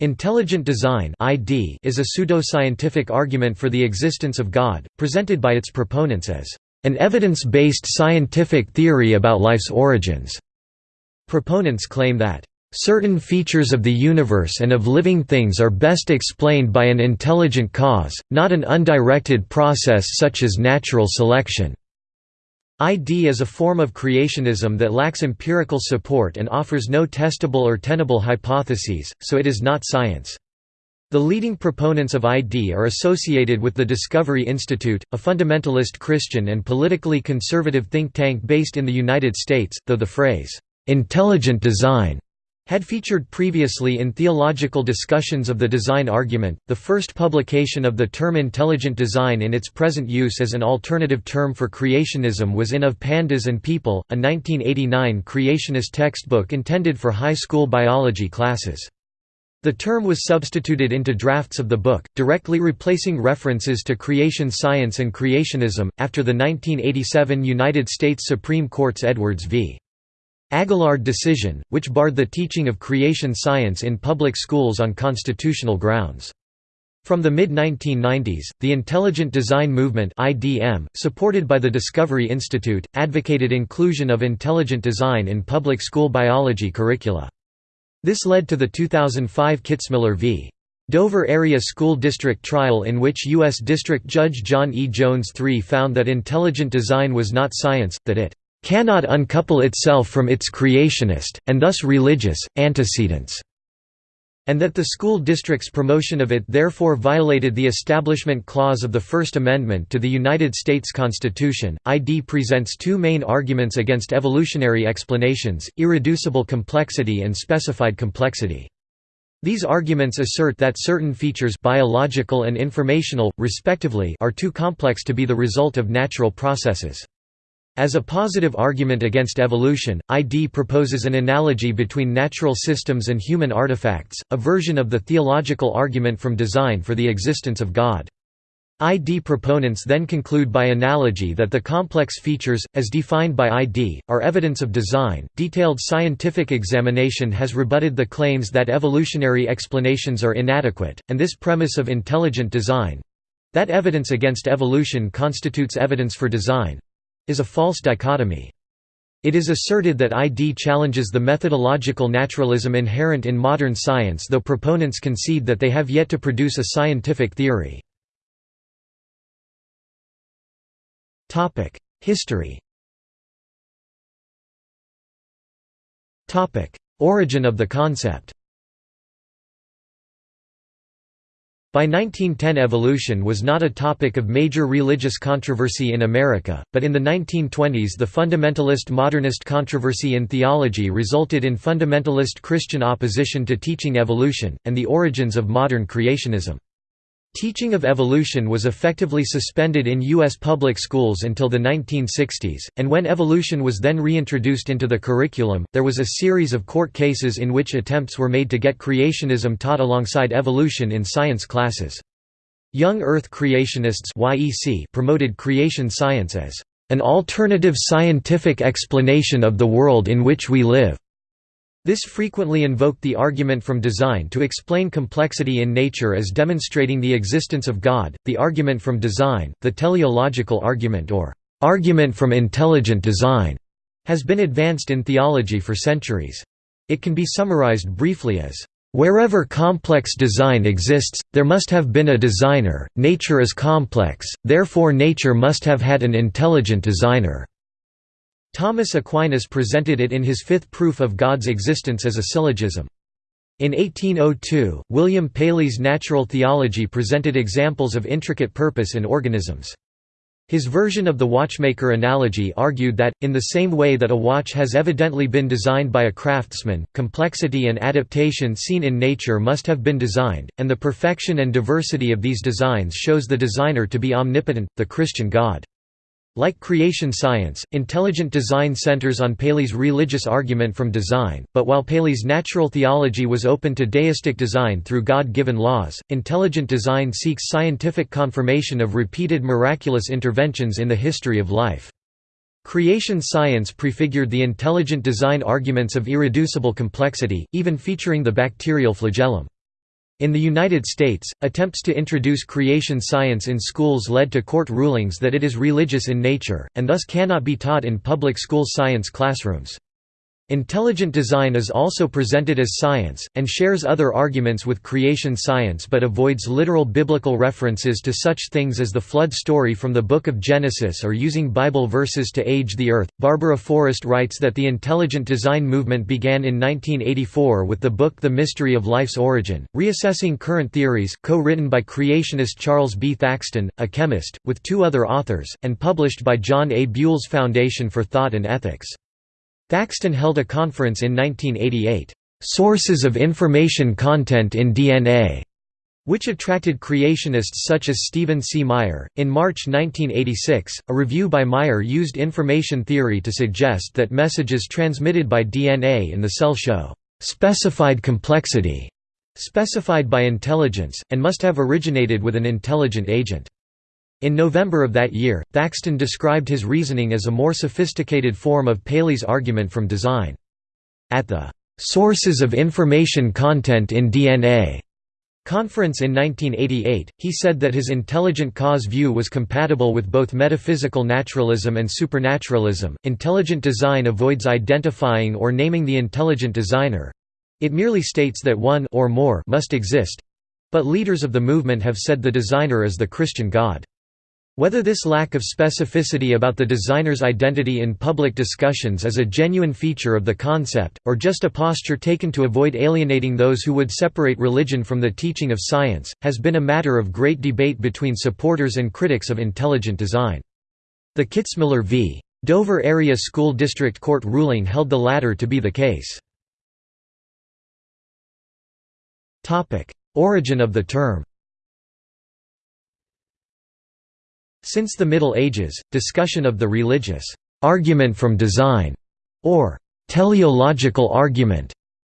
Intelligent design (ID) is a pseudo-scientific argument for the existence of God, presented by its proponents as an evidence-based scientific theory about life's origins. Proponents claim that certain features of the universe and of living things are best explained by an intelligent cause, not an undirected process such as natural selection. ID is a form of creationism that lacks empirical support and offers no testable or tenable hypotheses, so it is not science. The leading proponents of ID are associated with the Discovery Institute, a fundamentalist Christian and politically conservative think tank based in the United States, though the phrase, "'intelligent design' had featured previously in theological discussions of the design argument. The first publication of the term intelligent design in its present use as an alternative term for creationism was in Of Pandas and People, a 1989 creationist textbook intended for high school biology classes. The term was substituted into drafts of the book, directly replacing references to creation science and creationism, after the 1987 United States Supreme Court's Edwards v. Aguillard decision, which barred the teaching of creation science in public schools on constitutional grounds. From the mid-1990s, the Intelligent Design Movement (IDM), supported by the Discovery Institute, advocated inclusion of intelligent design in public school biology curricula. This led to the 2005 Kitzmiller v. Dover Area School District trial in which U.S. District Judge John E. Jones III found that intelligent design was not science, that it cannot uncouple itself from its creationist, and thus religious, antecedents, and that the school district's promotion of it therefore violated the Establishment Clause of the First Amendment to the United States Constitution. ID presents two main arguments against evolutionary explanations irreducible complexity and specified complexity. These arguments assert that certain features biological and informational, respectively are too complex to be the result of natural processes. As a positive argument against evolution, ID proposes an analogy between natural systems and human artifacts, a version of the theological argument from design for the existence of God. ID proponents then conclude by analogy that the complex features, as defined by ID, are evidence of design. Detailed scientific examination has rebutted the claims that evolutionary explanations are inadequate, and this premise of intelligent design that evidence against evolution constitutes evidence for design is a false dichotomy. It is asserted that ID challenges the methodological naturalism inherent in modern science though proponents concede that they have yet to produce a scientific theory. History Origin of the concept By 1910 evolution was not a topic of major religious controversy in America, but in the 1920s the fundamentalist modernist controversy in theology resulted in fundamentalist Christian opposition to teaching evolution, and the origins of modern creationism. Teaching of evolution was effectively suspended in U.S. public schools until the 1960s, and when evolution was then reintroduced into the curriculum, there was a series of court cases in which attempts were made to get creationism taught alongside evolution in science classes. Young Earth creationists promoted creation science as an alternative scientific explanation of the world in which we live. This frequently invoked the argument from design to explain complexity in nature as demonstrating the existence of God, the argument from design, the teleological argument or argument from intelligent design, has been advanced in theology for centuries. It can be summarized briefly as, "...wherever complex design exists, there must have been a designer, nature is complex, therefore nature must have had an intelligent designer." Thomas Aquinas presented it in his fifth proof of God's existence as a syllogism. In 1802, William Paley's Natural Theology presented examples of intricate purpose in organisms. His version of the watchmaker analogy argued that, in the same way that a watch has evidently been designed by a craftsman, complexity and adaptation seen in nature must have been designed, and the perfection and diversity of these designs shows the designer to be omnipotent, the Christian God. Like creation science, intelligent design centers on Paley's religious argument from design, but while Paley's natural theology was open to deistic design through God-given laws, intelligent design seeks scientific confirmation of repeated miraculous interventions in the history of life. Creation science prefigured the intelligent design arguments of irreducible complexity, even featuring the bacterial flagellum. In the United States, attempts to introduce creation science in schools led to court rulings that it is religious in nature, and thus cannot be taught in public school science classrooms. Intelligent design is also presented as science, and shares other arguments with creation science but avoids literal biblical references to such things as the flood story from the Book of Genesis or using Bible verses to age the earth. Barbara Forrest writes that the intelligent design movement began in 1984 with the book The Mystery of Life's Origin, reassessing current theories, co written by creationist Charles B. Thaxton, a chemist, with two other authors, and published by John A. Buell's Foundation for Thought and Ethics. Thaxton held a conference in 1988, "'Sources of Information Content in DNA' which attracted creationists such as Stephen C. Meyer. In March 1986, a review by Meyer used information theory to suggest that messages transmitted by DNA in the cell show specified complexity, specified by intelligence, and must have originated with an intelligent agent. In November of that year, Thaxton described his reasoning as a more sophisticated form of Paley's argument from design. At the "'Sources of Information Content in DNA' conference in 1988, he said that his intelligent cause view was compatible with both metaphysical naturalism and supernaturalism. Intelligent design avoids identifying or naming the intelligent designer it merely states that one or more must exist but leaders of the movement have said the designer is the Christian God. Whether this lack of specificity about the designer's identity in public discussions is a genuine feature of the concept, or just a posture taken to avoid alienating those who would separate religion from the teaching of science, has been a matter of great debate between supporters and critics of intelligent design. The Kitzmiller v. Dover Area School District Court ruling held the latter to be the case. Origin of the term Since the Middle Ages, discussion of the religious argument from design, or teleological argument,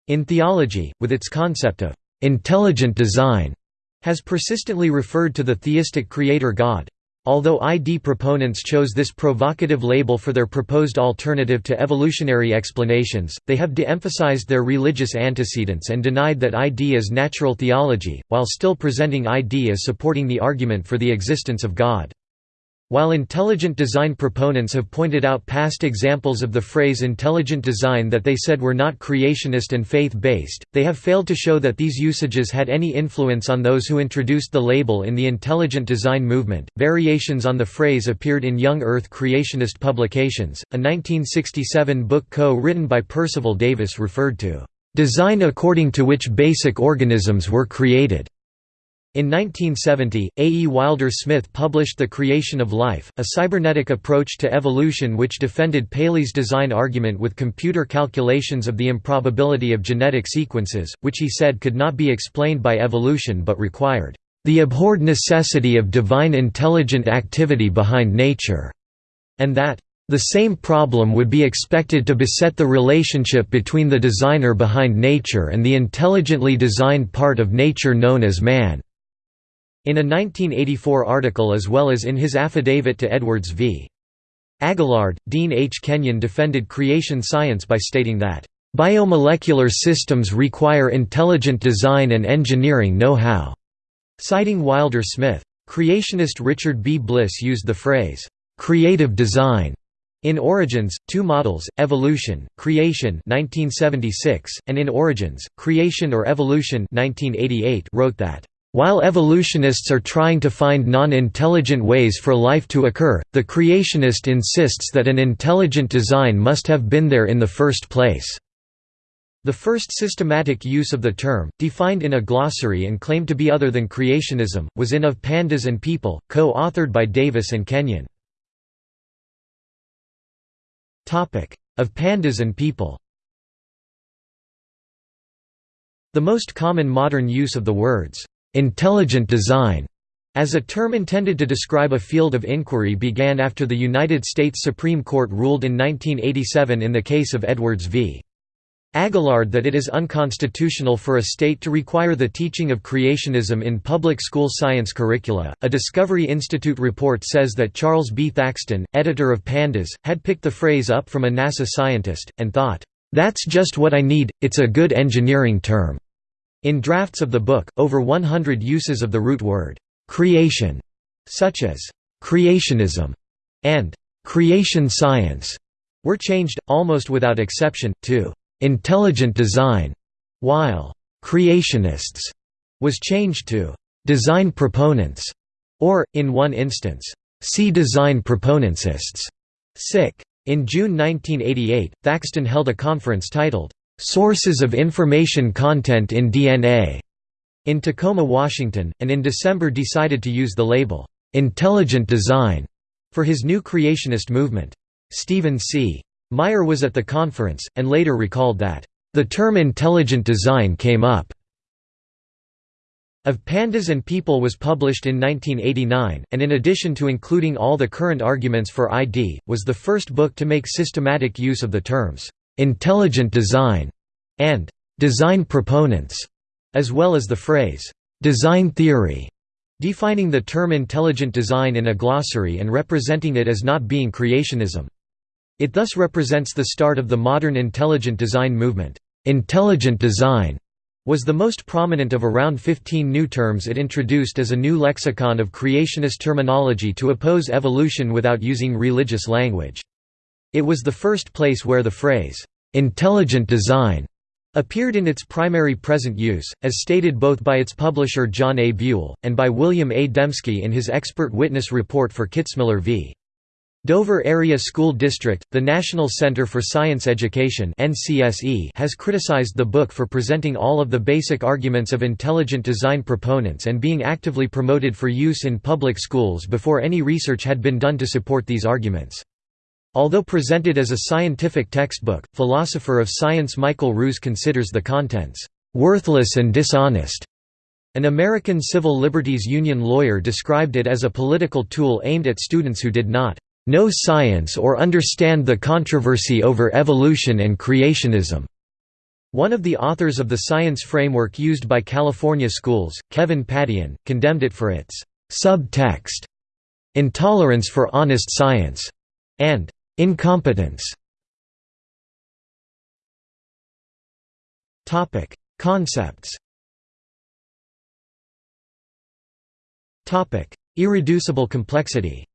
in theology, with its concept of intelligent design, has persistently referred to the theistic creator God. Although ID proponents chose this provocative label for their proposed alternative to evolutionary explanations, they have de-emphasized their religious antecedents and denied that ID is natural theology, while still presenting ID as supporting the argument for the existence of God. While intelligent design proponents have pointed out past examples of the phrase intelligent design that they said were not creationist and faith-based, they have failed to show that these usages had any influence on those who introduced the label in the intelligent design movement. Variations on the phrase appeared in Young Earth creationist publications. A 1967 book co-written by Percival Davis referred to design according to which basic organisms were created. In 1970, A. E. Wilder Smith published The Creation of Life, a cybernetic approach to evolution which defended Paley's design argument with computer calculations of the improbability of genetic sequences, which he said could not be explained by evolution but required, "...the abhorred necessity of divine intelligent activity behind nature", and that, "...the same problem would be expected to beset the relationship between the designer behind nature and the intelligently designed part of nature known as man." In a 1984 article as well as in his affidavit to Edwards v. Aguillard, Dean H. Kenyon defended creation science by stating that, "...biomolecular systems require intelligent design and engineering know-how." Citing Wilder Smith. Creationist Richard B. Bliss used the phrase, "...creative design." In Origins, two models, Evolution, Creation 1976, and In Origins, Creation or Evolution 1988 wrote that while evolutionists are trying to find non-intelligent ways for life to occur, the creationist insists that an intelligent design must have been there in the first place. The first systematic use of the term, defined in a glossary and claimed to be other than creationism, was in Of Pandas and People, co-authored by Davis and Kenyon. Of Pandas and People The most common modern use of the words, Intelligent design as a term intended to describe a field of inquiry began after the United States Supreme Court ruled in 1987 in the case of Edwards v. Aguillard that it is unconstitutional for a state to require the teaching of creationism in public school science curricula. A Discovery Institute report says that Charles B. Thaxton, editor of Pandas, had picked the phrase up from a NASA scientist, and thought, That's just what I need, it's a good engineering term. In drafts of the book, over 100 uses of the root word, "'creation' such as "'creationism' and "'creation science' were changed, almost without exception, to "'intelligent design' while "'creationists' was changed to "'design proponents' or, in one instance, "'cdesign proponentsists' sic. In June 1988, Thaxton held a conference titled, Sources of Information Content in DNA in Tacoma, Washington, and in December decided to use the label, Intelligent Design, for his new creationist movement. Stephen C. Meyer was at the conference, and later recalled that, the term intelligent design came up of Pandas and People was published in 1989, and in addition to including all the current arguments for ID, was the first book to make systematic use of the terms intelligent design, and design proponents, as well as the phrase design theory, defining the term intelligent design in a glossary and representing it as not being creationism. It thus represents the start of the modern intelligent design movement. Intelligent design was the most prominent of around 15 new terms it introduced as a new lexicon of creationist terminology to oppose evolution without using religious language. It was the first place where the phrase, "'intelligent design' appeared in its primary present use, as stated both by its publisher John A. Buell, and by William A. Dembski in his expert witness report for Kitzmiller v. Dover Area School District, the National Center for Science Education has criticized the book for presenting all of the basic arguments of intelligent design proponents and being actively promoted for use in public schools before any research had been done to support these arguments. Although presented as a scientific textbook, philosopher of science Michael Ruse considers the contents, "...worthless and dishonest." An American Civil Liberties Union lawyer described it as a political tool aimed at students who did not know science or understand the controversy over evolution and creationism. One of the authors of the science framework used by California schools, Kevin Padian, condemned it for its subtext, intolerance for honest science, and Incompetence Topic: Concepts. Topic: Irreducible complexity.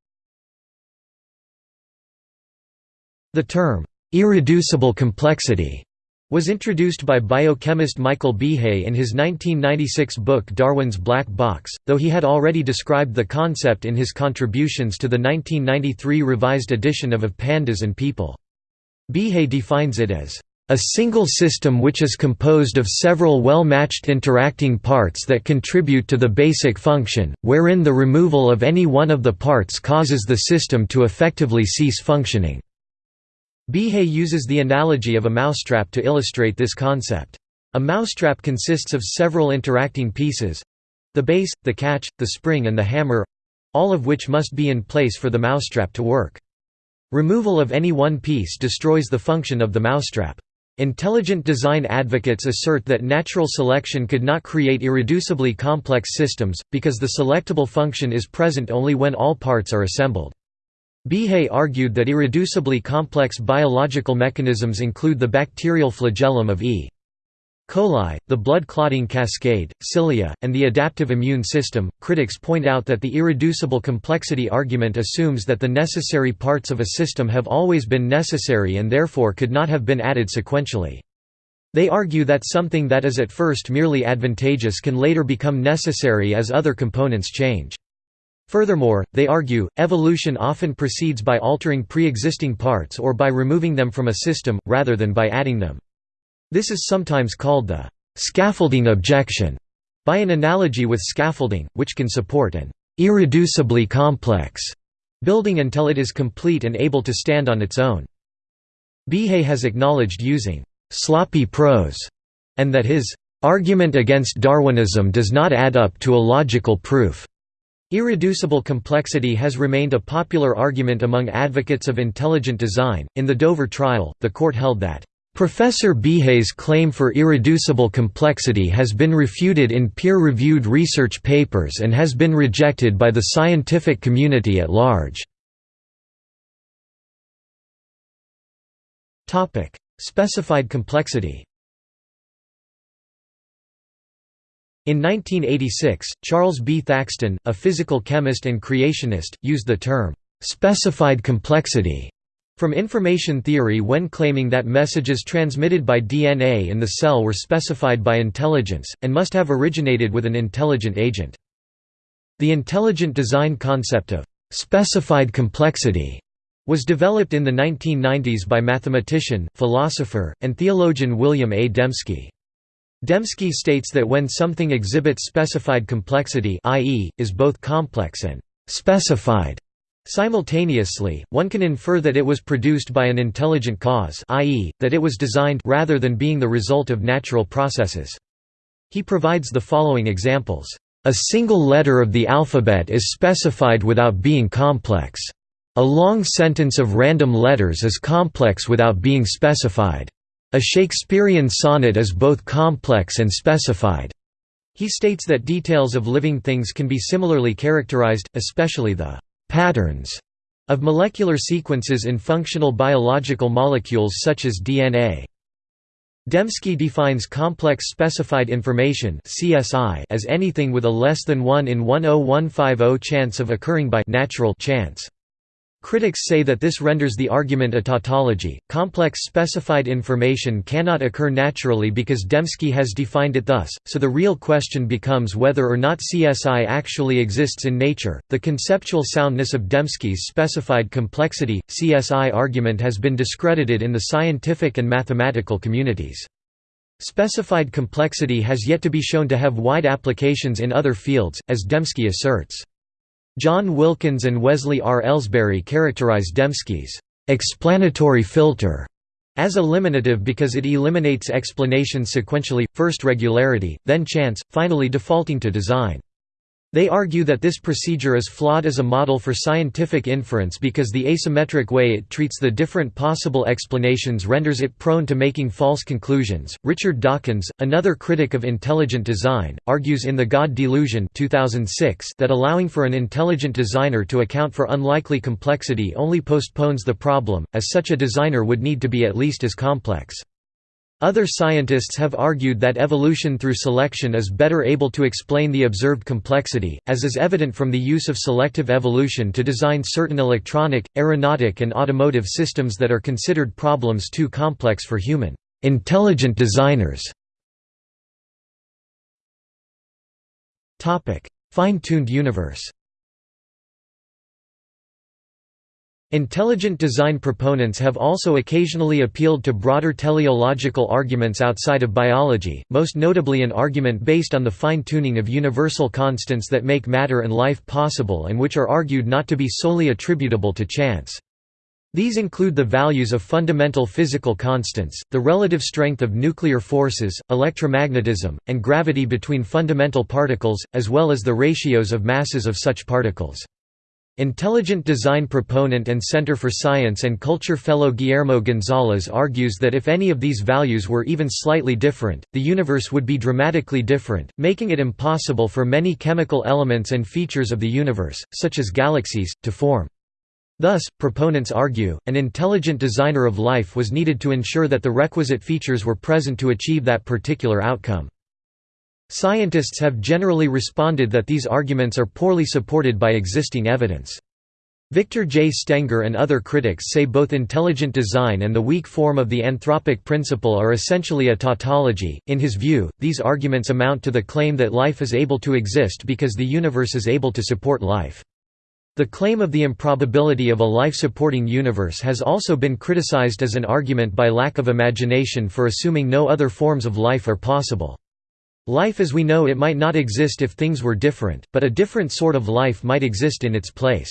The term irreducible complexity was introduced by biochemist Michael Behe in his 1996 book Darwin's Black Box, though he had already described the concept in his contributions to the 1993 revised edition of Of Pandas and People. Behe defines it as a single system which is composed of several well-matched interacting parts that contribute to the basic function, wherein the removal of any one of the parts causes the system to effectively cease functioning. Behe uses the analogy of a mousetrap to illustrate this concept. A mousetrap consists of several interacting pieces—the base, the catch, the spring and the hammer—all of which must be in place for the mousetrap to work. Removal of any one piece destroys the function of the mousetrap. Intelligent design advocates assert that natural selection could not create irreducibly complex systems, because the selectable function is present only when all parts are assembled. Behe argued that irreducibly complex biological mechanisms include the bacterial flagellum of E. coli, the blood clotting cascade, cilia, and the adaptive immune system. Critics point out that the irreducible complexity argument assumes that the necessary parts of a system have always been necessary and therefore could not have been added sequentially. They argue that something that is at first merely advantageous can later become necessary as other components change. Furthermore, they argue, evolution often proceeds by altering pre-existing parts or by removing them from a system, rather than by adding them. This is sometimes called the «scaffolding objection» by an analogy with scaffolding, which can support an «irreducibly complex» building until it is complete and able to stand on its own. Behe has acknowledged using «sloppy prose» and that his «argument against Darwinism does not add up to a logical proof». Irreducible complexity has remained a popular argument among advocates of intelligent design. In the Dover trial, the court held that Professor Behe's claim for irreducible complexity has been refuted in peer-reviewed research papers and has been rejected by the scientific community at large. Specified complexity In 1986, Charles B. Thaxton, a physical chemist and creationist, used the term, "...specified complexity." from information theory when claiming that messages transmitted by DNA in the cell were specified by intelligence, and must have originated with an intelligent agent. The intelligent design concept of «specified complexity» was developed in the 1990s by mathematician, philosopher, and theologian William A. Dembski. Dembski states that when something exhibits specified complexity i.e., is both complex and «specified» simultaneously, one can infer that it was produced by an intelligent cause i.e., that it was designed rather than being the result of natural processes. He provides the following examples. A single letter of the alphabet is specified without being complex. A long sentence of random letters is complex without being specified. A Shakespearean sonnet is both complex and specified. He states that details of living things can be similarly characterized, especially the patterns of molecular sequences in functional biological molecules such as DNA. Dembski defines complex specified information (CSI) as anything with a less than 1 in 10150 chance of occurring by natural chance. Critics say that this renders the argument a tautology. Complex specified information cannot occur naturally because Dembski has defined it thus, so the real question becomes whether or not CSI actually exists in nature. The conceptual soundness of Dembski's specified complexity CSI argument has been discredited in the scientific and mathematical communities. Specified complexity has yet to be shown to have wide applications in other fields, as Dembski asserts. John Wilkins and Wesley R. Elsberry characterize Dembski's explanatory filter as eliminative because it eliminates explanations sequentially, first regularity, then chance, finally defaulting to design. They argue that this procedure is flawed as a model for scientific inference because the asymmetric way it treats the different possible explanations renders it prone to making false conclusions. Richard Dawkins, another critic of intelligent design, argues in The God Delusion 2006 that allowing for an intelligent designer to account for unlikely complexity only postpones the problem, as such a designer would need to be at least as complex. Other scientists have argued that evolution through selection is better able to explain the observed complexity, as is evident from the use of selective evolution to design certain electronic, aeronautic and automotive systems that are considered problems too complex for human intelligent designers. Fine-tuned universe Intelligent design proponents have also occasionally appealed to broader teleological arguments outside of biology, most notably an argument based on the fine-tuning of universal constants that make matter and life possible and which are argued not to be solely attributable to chance. These include the values of fundamental physical constants, the relative strength of nuclear forces, electromagnetism, and gravity between fundamental particles, as well as the ratios of masses of such particles. Intelligent design proponent and Center for Science and Culture fellow Guillermo Gonzalez argues that if any of these values were even slightly different, the universe would be dramatically different, making it impossible for many chemical elements and features of the universe, such as galaxies, to form. Thus, proponents argue, an intelligent designer of life was needed to ensure that the requisite features were present to achieve that particular outcome. Scientists have generally responded that these arguments are poorly supported by existing evidence. Victor J. Stenger and other critics say both intelligent design and the weak form of the anthropic principle are essentially a tautology. In his view, these arguments amount to the claim that life is able to exist because the universe is able to support life. The claim of the improbability of a life-supporting universe has also been criticized as an argument by lack of imagination for assuming no other forms of life are possible. Life as we know it might not exist if things were different, but a different sort of life might exist in its place.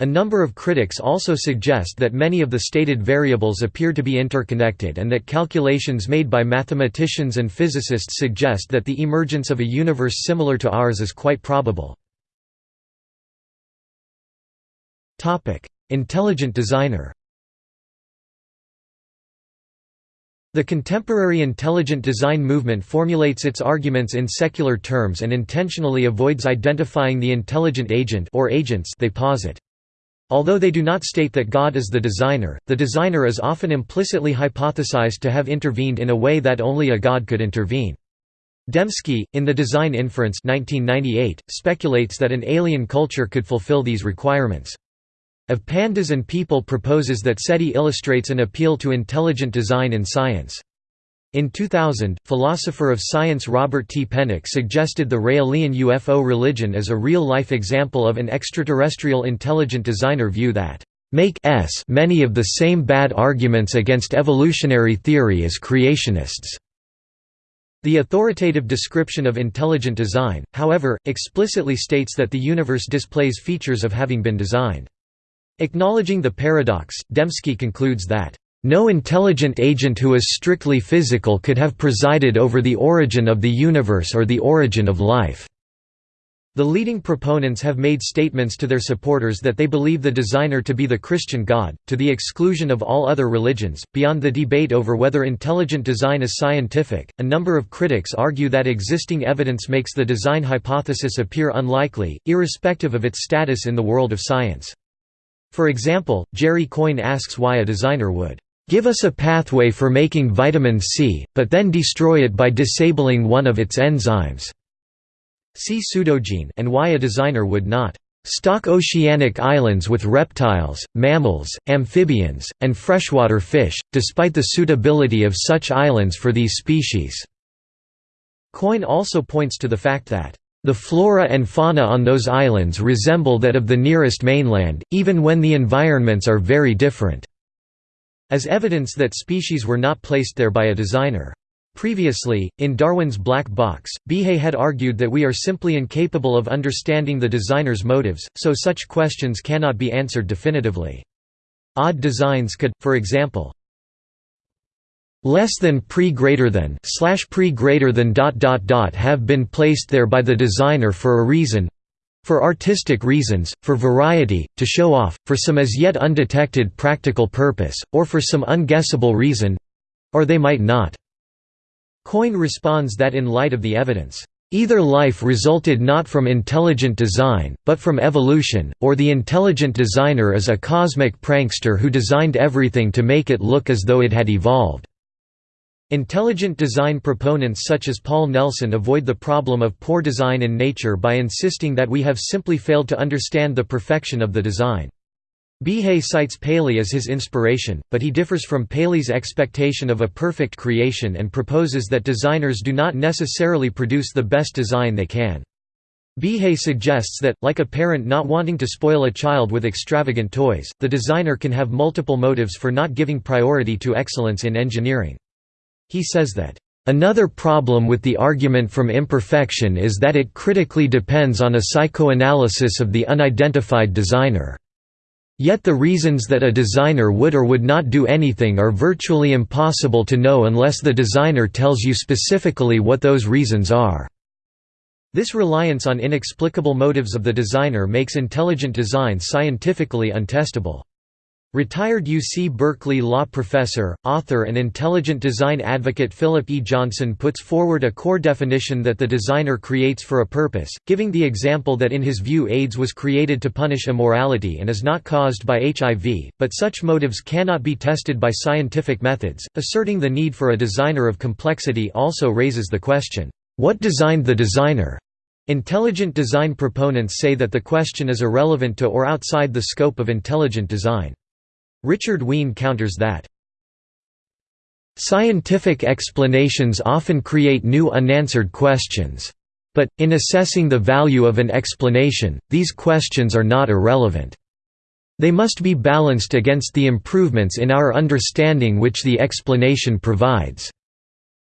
A number of critics also suggest that many of the stated variables appear to be interconnected and that calculations made by mathematicians and physicists suggest that the emergence of a universe similar to ours is quite probable. Intelligent designer The contemporary intelligent design movement formulates its arguments in secular terms and intentionally avoids identifying the intelligent agent or agents they posit. Although they do not state that God is the designer, the designer is often implicitly hypothesized to have intervened in a way that only a God could intervene. Dembski, in The Design Inference 1998, speculates that an alien culture could fulfill these requirements. Of Pandas and People proposes that SETI illustrates an appeal to intelligent design in science. In 2000, philosopher of science Robert T. Pennock suggested the Raelian UFO religion as a real-life example of an extraterrestrial intelligent designer view that make s many of the same bad arguments against evolutionary theory as creationists. The authoritative description of intelligent design, however, explicitly states that the universe displays features of having been designed. Acknowledging the paradox, Dembski concludes that, "...no intelligent agent who is strictly physical could have presided over the origin of the universe or the origin of life." The leading proponents have made statements to their supporters that they believe the designer to be the Christian God, to the exclusion of all other religions. Beyond the debate over whether intelligent design is scientific, a number of critics argue that existing evidence makes the design hypothesis appear unlikely, irrespective of its status in the world of science. For example, Jerry Coyne asks why a designer would give us a pathway for making vitamin C, but then destroy it by disabling one of its enzymes. See pseudogene and why a designer would not stock oceanic islands with reptiles, mammals, amphibians, and freshwater fish, despite the suitability of such islands for these species." Coyne also points to the fact that, "...the flora and fauna on those islands resemble that of the nearest mainland, even when the environments are very different," as evidence that species were not placed there by a designer. Previously, in Darwin's Black Box, Behe had argued that we are simply incapable of understanding the designer's motives, so such questions cannot be answered definitively. Odd designs could, for example, less than pre greater than slash pre greater than dot dot dot have been placed there by the designer for a reason for artistic reasons, for variety, to show off, for some as yet undetected practical purpose, or for some unguessable reason or they might not. Coyne responds that in light of the evidence, Either life resulted not from intelligent design, but from evolution, or the intelligent designer is a cosmic prankster who designed everything to make it look as though it had evolved. Intelligent design proponents such as Paul Nelson avoid the problem of poor design in nature by insisting that we have simply failed to understand the perfection of the design. Behe cites Paley as his inspiration, but he differs from Paley's expectation of a perfect creation and proposes that designers do not necessarily produce the best design they can. Behe suggests that, like a parent not wanting to spoil a child with extravagant toys, the designer can have multiple motives for not giving priority to excellence in engineering. He says that, Another problem with the argument from imperfection is that it critically depends on a psychoanalysis of the unidentified designer. Yet the reasons that a designer would or would not do anything are virtually impossible to know unless the designer tells you specifically what those reasons are. This reliance on inexplicable motives of the designer makes intelligent design scientifically untestable. Retired UC Berkeley law professor, author and intelligent design advocate Philip E. Johnson puts forward a core definition that the designer creates for a purpose, giving the example that in his view AIDS was created to punish immorality and is not caused by HIV, but such motives cannot be tested by scientific methods. Asserting the need for a designer of complexity also raises the question, what designed the designer? Intelligent design proponents say that the question is irrelevant to or outside the scope of intelligent design. Richard Wein counters that, Scientific explanations often create new unanswered questions. But, in assessing the value of an explanation, these questions are not irrelevant. They must be balanced against the improvements in our understanding which the explanation provides.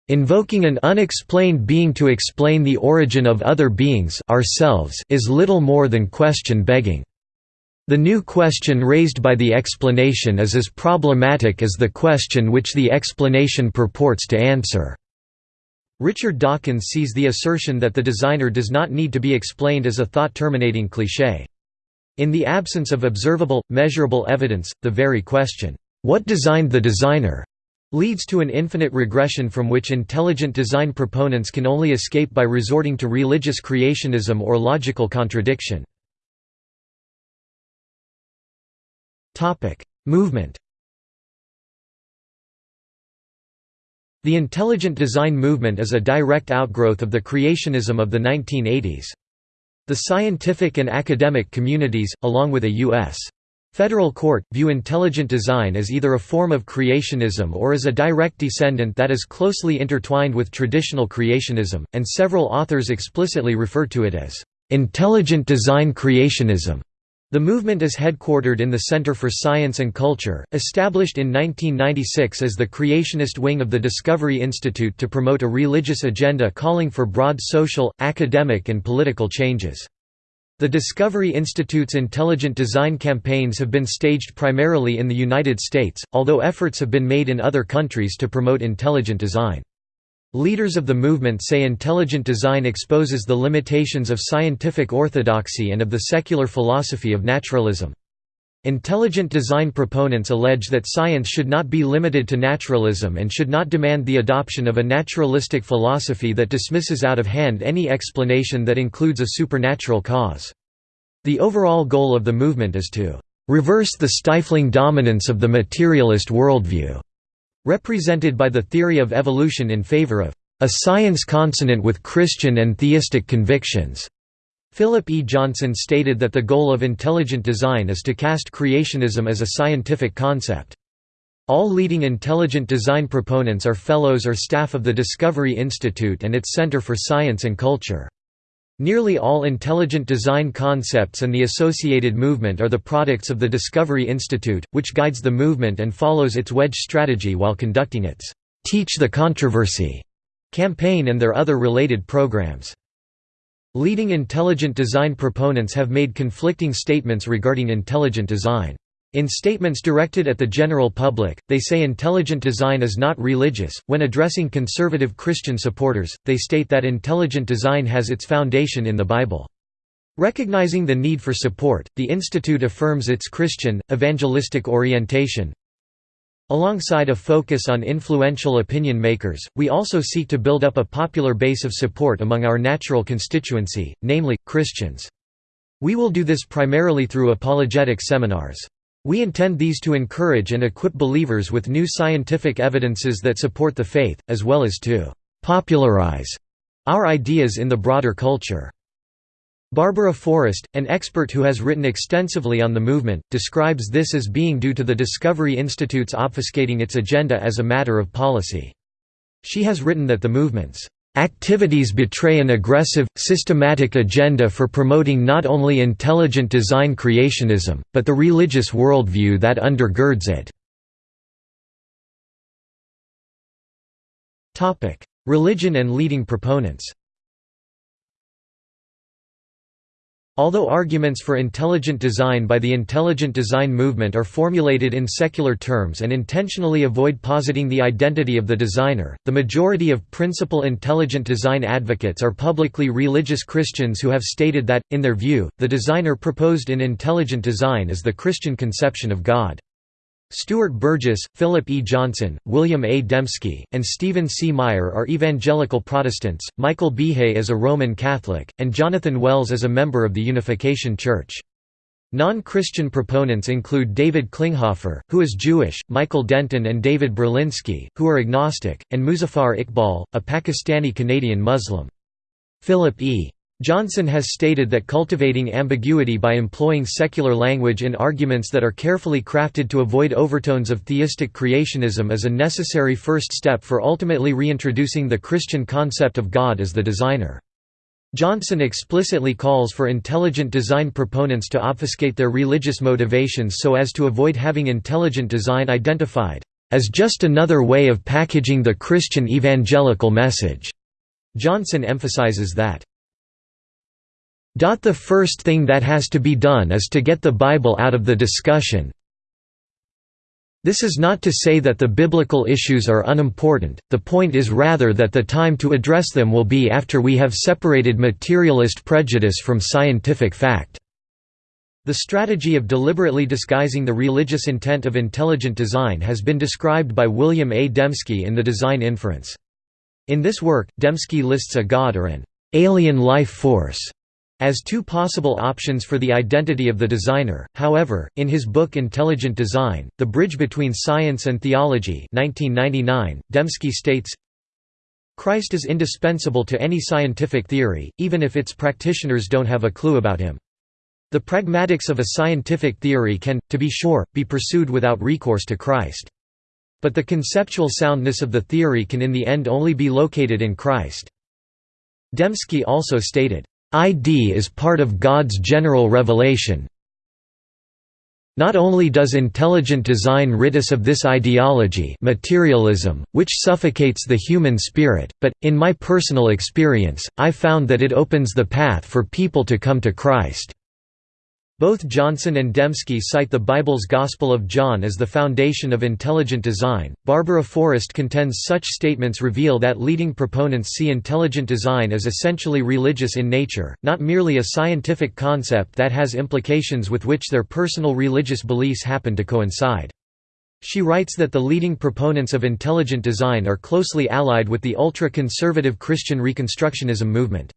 Invoking an unexplained being to explain the origin of other beings ourselves is little more than question begging. The new question raised by the explanation is as problematic as the question which the explanation purports to answer. Richard Dawkins sees the assertion that the designer does not need to be explained as a thought-terminating cliché. In the absence of observable, measurable evidence, the very question, "'What designed the designer?' leads to an infinite regression from which intelligent design proponents can only escape by resorting to religious creationism or logical contradiction. Movement. The intelligent design movement is a direct outgrowth of the creationism of the 1980s. The scientific and academic communities, along with a U.S. federal court, view intelligent design as either a form of creationism or as a direct descendant that is closely intertwined with traditional creationism, and several authors explicitly refer to it as intelligent design creationism. The movement is headquartered in the Center for Science and Culture, established in 1996 as the creationist wing of the Discovery Institute to promote a religious agenda calling for broad social, academic and political changes. The Discovery Institute's intelligent design campaigns have been staged primarily in the United States, although efforts have been made in other countries to promote intelligent design. Leaders of the movement say intelligent design exposes the limitations of scientific orthodoxy and of the secular philosophy of naturalism. Intelligent design proponents allege that science should not be limited to naturalism and should not demand the adoption of a naturalistic philosophy that dismisses out of hand any explanation that includes a supernatural cause. The overall goal of the movement is to reverse the stifling dominance of the materialist worldview represented by the theory of evolution in favor of a science consonant with Christian and theistic convictions. Philip E. Johnson stated that the goal of intelligent design is to cast creationism as a scientific concept. All leading intelligent design proponents are fellows or staff of the Discovery Institute and its Center for Science and Culture. Nearly all intelligent design concepts and the associated movement are the products of the Discovery Institute, which guides the movement and follows its wedge strategy while conducting its «Teach the Controversy» campaign and their other related programs. Leading intelligent design proponents have made conflicting statements regarding intelligent design. In statements directed at the general public, they say intelligent design is not religious. When addressing conservative Christian supporters, they state that intelligent design has its foundation in the Bible. Recognizing the need for support, the Institute affirms its Christian, evangelistic orientation. Alongside a focus on influential opinion makers, we also seek to build up a popular base of support among our natural constituency, namely, Christians. We will do this primarily through apologetic seminars. We intend these to encourage and equip believers with new scientific evidences that support the faith, as well as to «popularize» our ideas in the broader culture. Barbara Forrest, an expert who has written extensively on the movement, describes this as being due to the Discovery Institute's obfuscating its agenda as a matter of policy. She has written that the movement's Activities betray an aggressive, systematic agenda for promoting not only intelligent design creationism, but the religious worldview that undergirds it. Religion and leading proponents Although arguments for intelligent design by the intelligent design movement are formulated in secular terms and intentionally avoid positing the identity of the designer, the majority of principal intelligent design advocates are publicly religious Christians who have stated that, in their view, the designer proposed in intelligent design is the Christian conception of God. Stuart Burgess, Philip E. Johnson, William A. Dembski, and Stephen C. Meyer are evangelical Protestants, Michael Behe is a Roman Catholic, and Jonathan Wells is a member of the Unification Church. Non-Christian proponents include David Klinghoffer, who is Jewish, Michael Denton and David Berlinski, who are agnostic, and Muzaffar Iqbal, a Pakistani-Canadian Muslim. Philip E. Johnson has stated that cultivating ambiguity by employing secular language in arguments that are carefully crafted to avoid overtones of theistic creationism is a necessary first step for ultimately reintroducing the Christian concept of God as the designer. Johnson explicitly calls for intelligent design proponents to obfuscate their religious motivations so as to avoid having intelligent design identified as just another way of packaging the Christian evangelical message. Johnson emphasizes that the first thing that has to be done is to get the Bible out of the discussion. This is not to say that the biblical issues are unimportant, the point is rather that the time to address them will be after we have separated materialist prejudice from scientific fact. The strategy of deliberately disguising the religious intent of intelligent design has been described by William A. Dembski in The Design Inference. In this work, Dembski lists a god or an alien life force as two possible options for the identity of the designer. However, in his book Intelligent Design: The Bridge Between Science and Theology, 1999, Dembski states, Christ is indispensable to any scientific theory, even if its practitioners don't have a clue about him. The pragmatics of a scientific theory can, to be sure, be pursued without recourse to Christ. But the conceptual soundness of the theory can in the end only be located in Christ. Dembski also stated, ID is part of God's general revelation. Not only does intelligent design rid us of this ideology materialism, which suffocates the human spirit, but, in my personal experience, I found that it opens the path for people to come to Christ. Both Johnson and Dembski cite the Bible's Gospel of John as the foundation of intelligent design. Barbara Forrest contends such statements reveal that leading proponents see intelligent design as essentially religious in nature, not merely a scientific concept that has implications with which their personal religious beliefs happen to coincide. She writes that the leading proponents of intelligent design are closely allied with the ultra-conservative Christian Reconstructionism movement.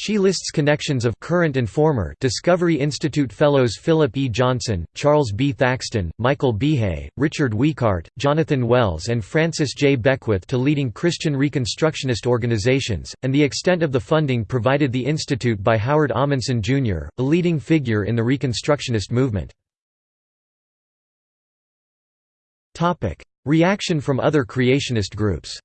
She lists connections of current and former Discovery Institute fellows Philip E. Johnson, Charles B. Thaxton, Michael Behe, Richard Weikart, Jonathan Wells and Francis J. Beckwith to leading Christian Reconstructionist organizations, and the extent of the funding provided the institute by Howard Ahmanson, Jr., a leading figure in the Reconstructionist movement. Reaction from other creationist groups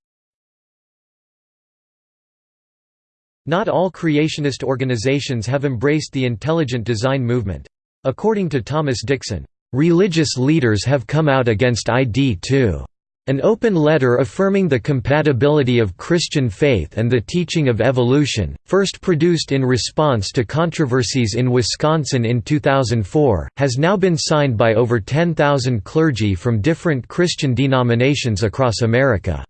Not all creationist organizations have embraced the intelligent design movement. According to Thomas Dixon, "...religious leaders have come out against ID too." An open letter affirming the compatibility of Christian faith and the teaching of evolution, first produced in response to controversies in Wisconsin in 2004, has now been signed by over 10,000 clergy from different Christian denominations across America.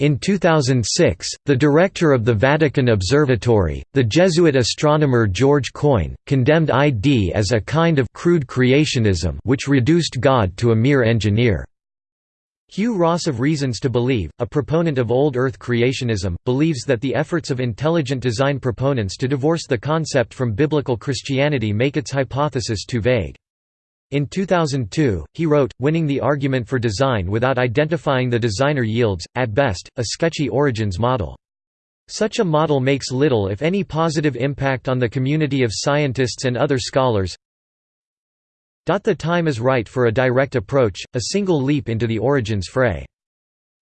In 2006, the director of the Vatican Observatory, the Jesuit astronomer George Coyne, condemned ID as a kind of crude creationism which reduced God to a mere engineer. Hugh Ross of Reasons to Believe, a proponent of Old Earth creationism, believes that the efforts of intelligent design proponents to divorce the concept from biblical Christianity make its hypothesis too vague. In 2002, he wrote, winning the argument for design without identifying the designer yields, at best, a sketchy origins model. Such a model makes little if any positive impact on the community of scientists and other scholars. The time is right for a direct approach, a single leap into the origins fray.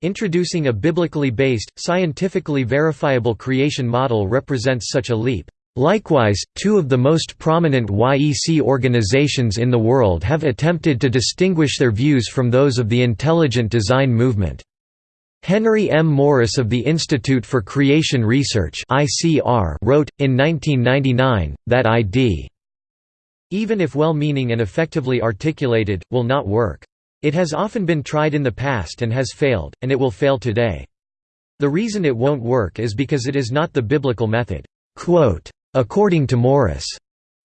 Introducing a biblically based, scientifically verifiable creation model represents such a leap. Likewise, two of the most prominent YEC organizations in the world have attempted to distinguish their views from those of the intelligent design movement. Henry M. Morris of the Institute for Creation Research wrote, in 1999, that ID, even if well-meaning and effectively articulated, will not work. It has often been tried in the past and has failed, and it will fail today. The reason it won't work is because it is not the biblical method. Quote, According to Morris,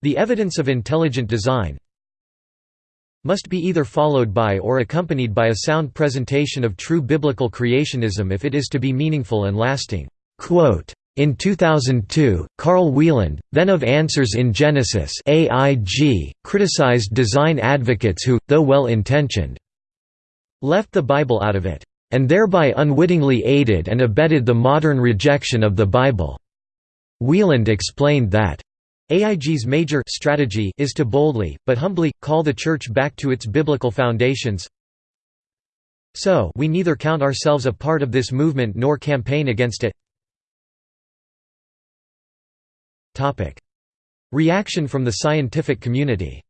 the evidence of intelligent design must be either followed by or accompanied by a sound presentation of true biblical creationism if it is to be meaningful and lasting. In 2002, Carl Wieland, then of Answers in Genesis AIG, criticized design advocates who, though well-intentioned, left the Bible out of it, and thereby unwittingly aided and abetted the modern rejection of the Bible. Wieland explained that AIG's major strategy is to boldly, but humbly, call the Church back to its biblical foundations. So we neither count ourselves a part of this movement nor campaign against it. Reaction from the scientific community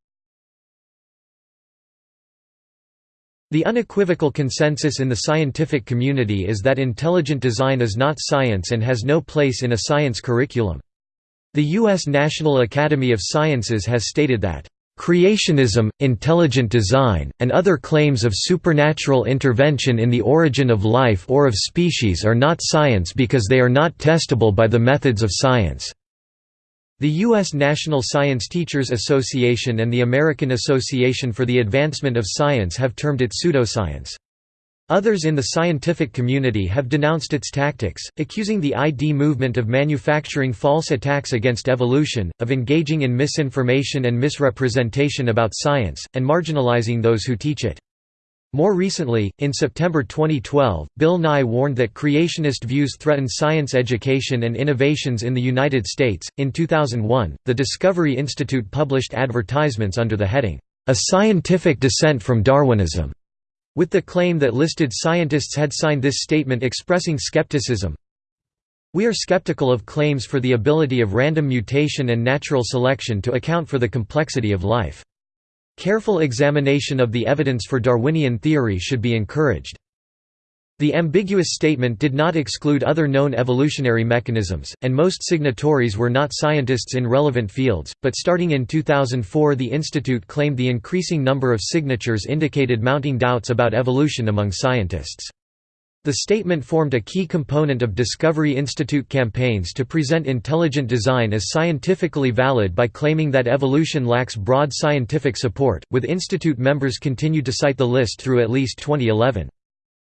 The unequivocal consensus in the scientific community is that intelligent design is not science and has no place in a science curriculum. The U.S. National Academy of Sciences has stated that, "...creationism, intelligent design, and other claims of supernatural intervention in the origin of life or of species are not science because they are not testable by the methods of science." The U.S. National Science Teachers Association and the American Association for the Advancement of Science have termed it pseudoscience. Others in the scientific community have denounced its tactics, accusing the ID movement of manufacturing false attacks against evolution, of engaging in misinformation and misrepresentation about science, and marginalizing those who teach it. More recently, in September 2012, Bill Nye warned that creationist views threaten science education and innovations in the United States. In 2001, the Discovery Institute published advertisements under the heading, A Scientific Dissent from Darwinism with the claim that listed scientists had signed this statement expressing skepticism. We are skeptical of claims for the ability of random mutation and natural selection to account for the complexity of life. Careful examination of the evidence for Darwinian theory should be encouraged. The ambiguous statement did not exclude other known evolutionary mechanisms, and most signatories were not scientists in relevant fields, but starting in 2004 the Institute claimed the increasing number of signatures indicated mounting doubts about evolution among scientists. The statement formed a key component of Discovery Institute campaigns to present intelligent design as scientifically valid by claiming that evolution lacks broad scientific support, with Institute members continued to cite the list through at least 2011.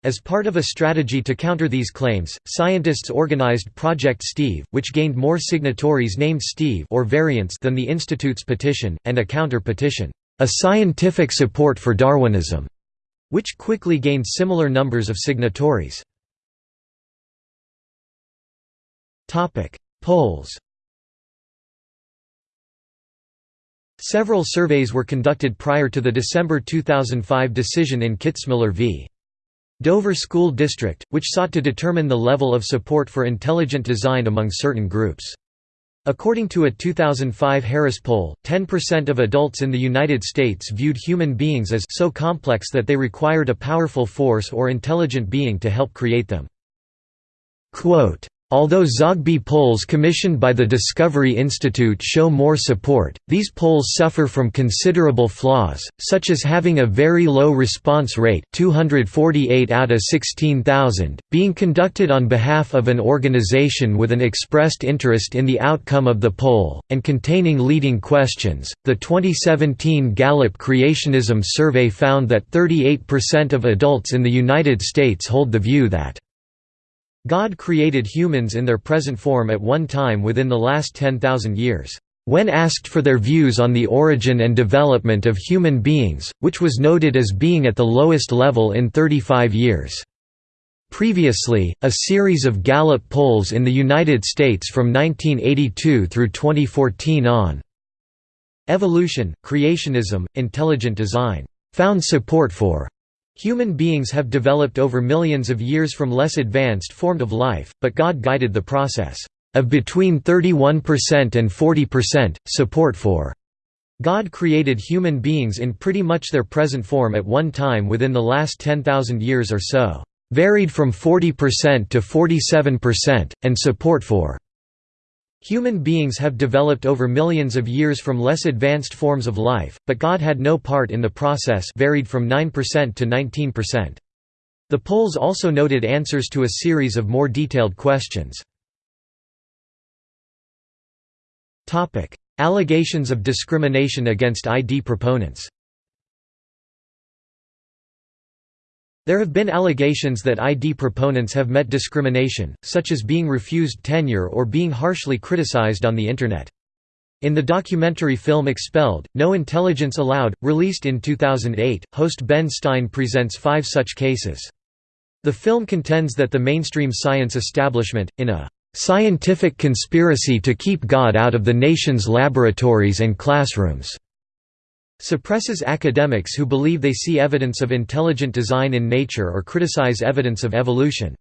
As part of a strategy to counter these claims, scientists organized Project Steve, which gained more signatories named Steve or variants than the Institute's petition, and a counter-petition, A Scientific Support for Darwinism, which quickly gained similar numbers of signatories. Polls Several surveys were conducted prior to the December 2005 decision in Kitzmiller v. Dover School District, which sought to determine the level of support for intelligent design among certain groups. According to a 2005 Harris poll, 10% of adults in the United States viewed human beings as so complex that they required a powerful force or intelligent being to help create them. Quote, Although Zogby polls commissioned by the Discovery Institute show more support, these polls suffer from considerable flaws, such as having a very low response rate 248 out of 16,000, being conducted on behalf of an organization with an expressed interest in the outcome of the poll, and containing leading questions. The 2017 Gallup Creationism Survey found that 38% of adults in the United States hold the view that God created humans in their present form at one time within the last 10,000 years. When asked for their views on the origin and development of human beings, which was noted as being at the lowest level in 35 years. Previously, a series of Gallup polls in the United States from 1982 through 2014 on evolution, creationism, intelligent design, found support for Human beings have developed over millions of years from less advanced form of life, but God guided the process of between 31% and 40%, support for. God created human beings in pretty much their present form at one time within the last 10,000 years or so, varied from 40% to 47%, and support for Human beings have developed over millions of years from less advanced forms of life, but God had no part in the process varied from 9% to 19%. The polls also noted answers to a series of more detailed questions. Allegations of discrimination against ID proponents There have been allegations that ID proponents have met discrimination, such as being refused tenure or being harshly criticized on the Internet. In the documentary film Expelled, No Intelligence Allowed, released in 2008, host Ben Stein presents five such cases. The film contends that the mainstream science establishment, in a "...scientific conspiracy to keep God out of the nation's laboratories and classrooms," suppresses academics who believe they see evidence of intelligent design in nature or criticize evidence of evolution.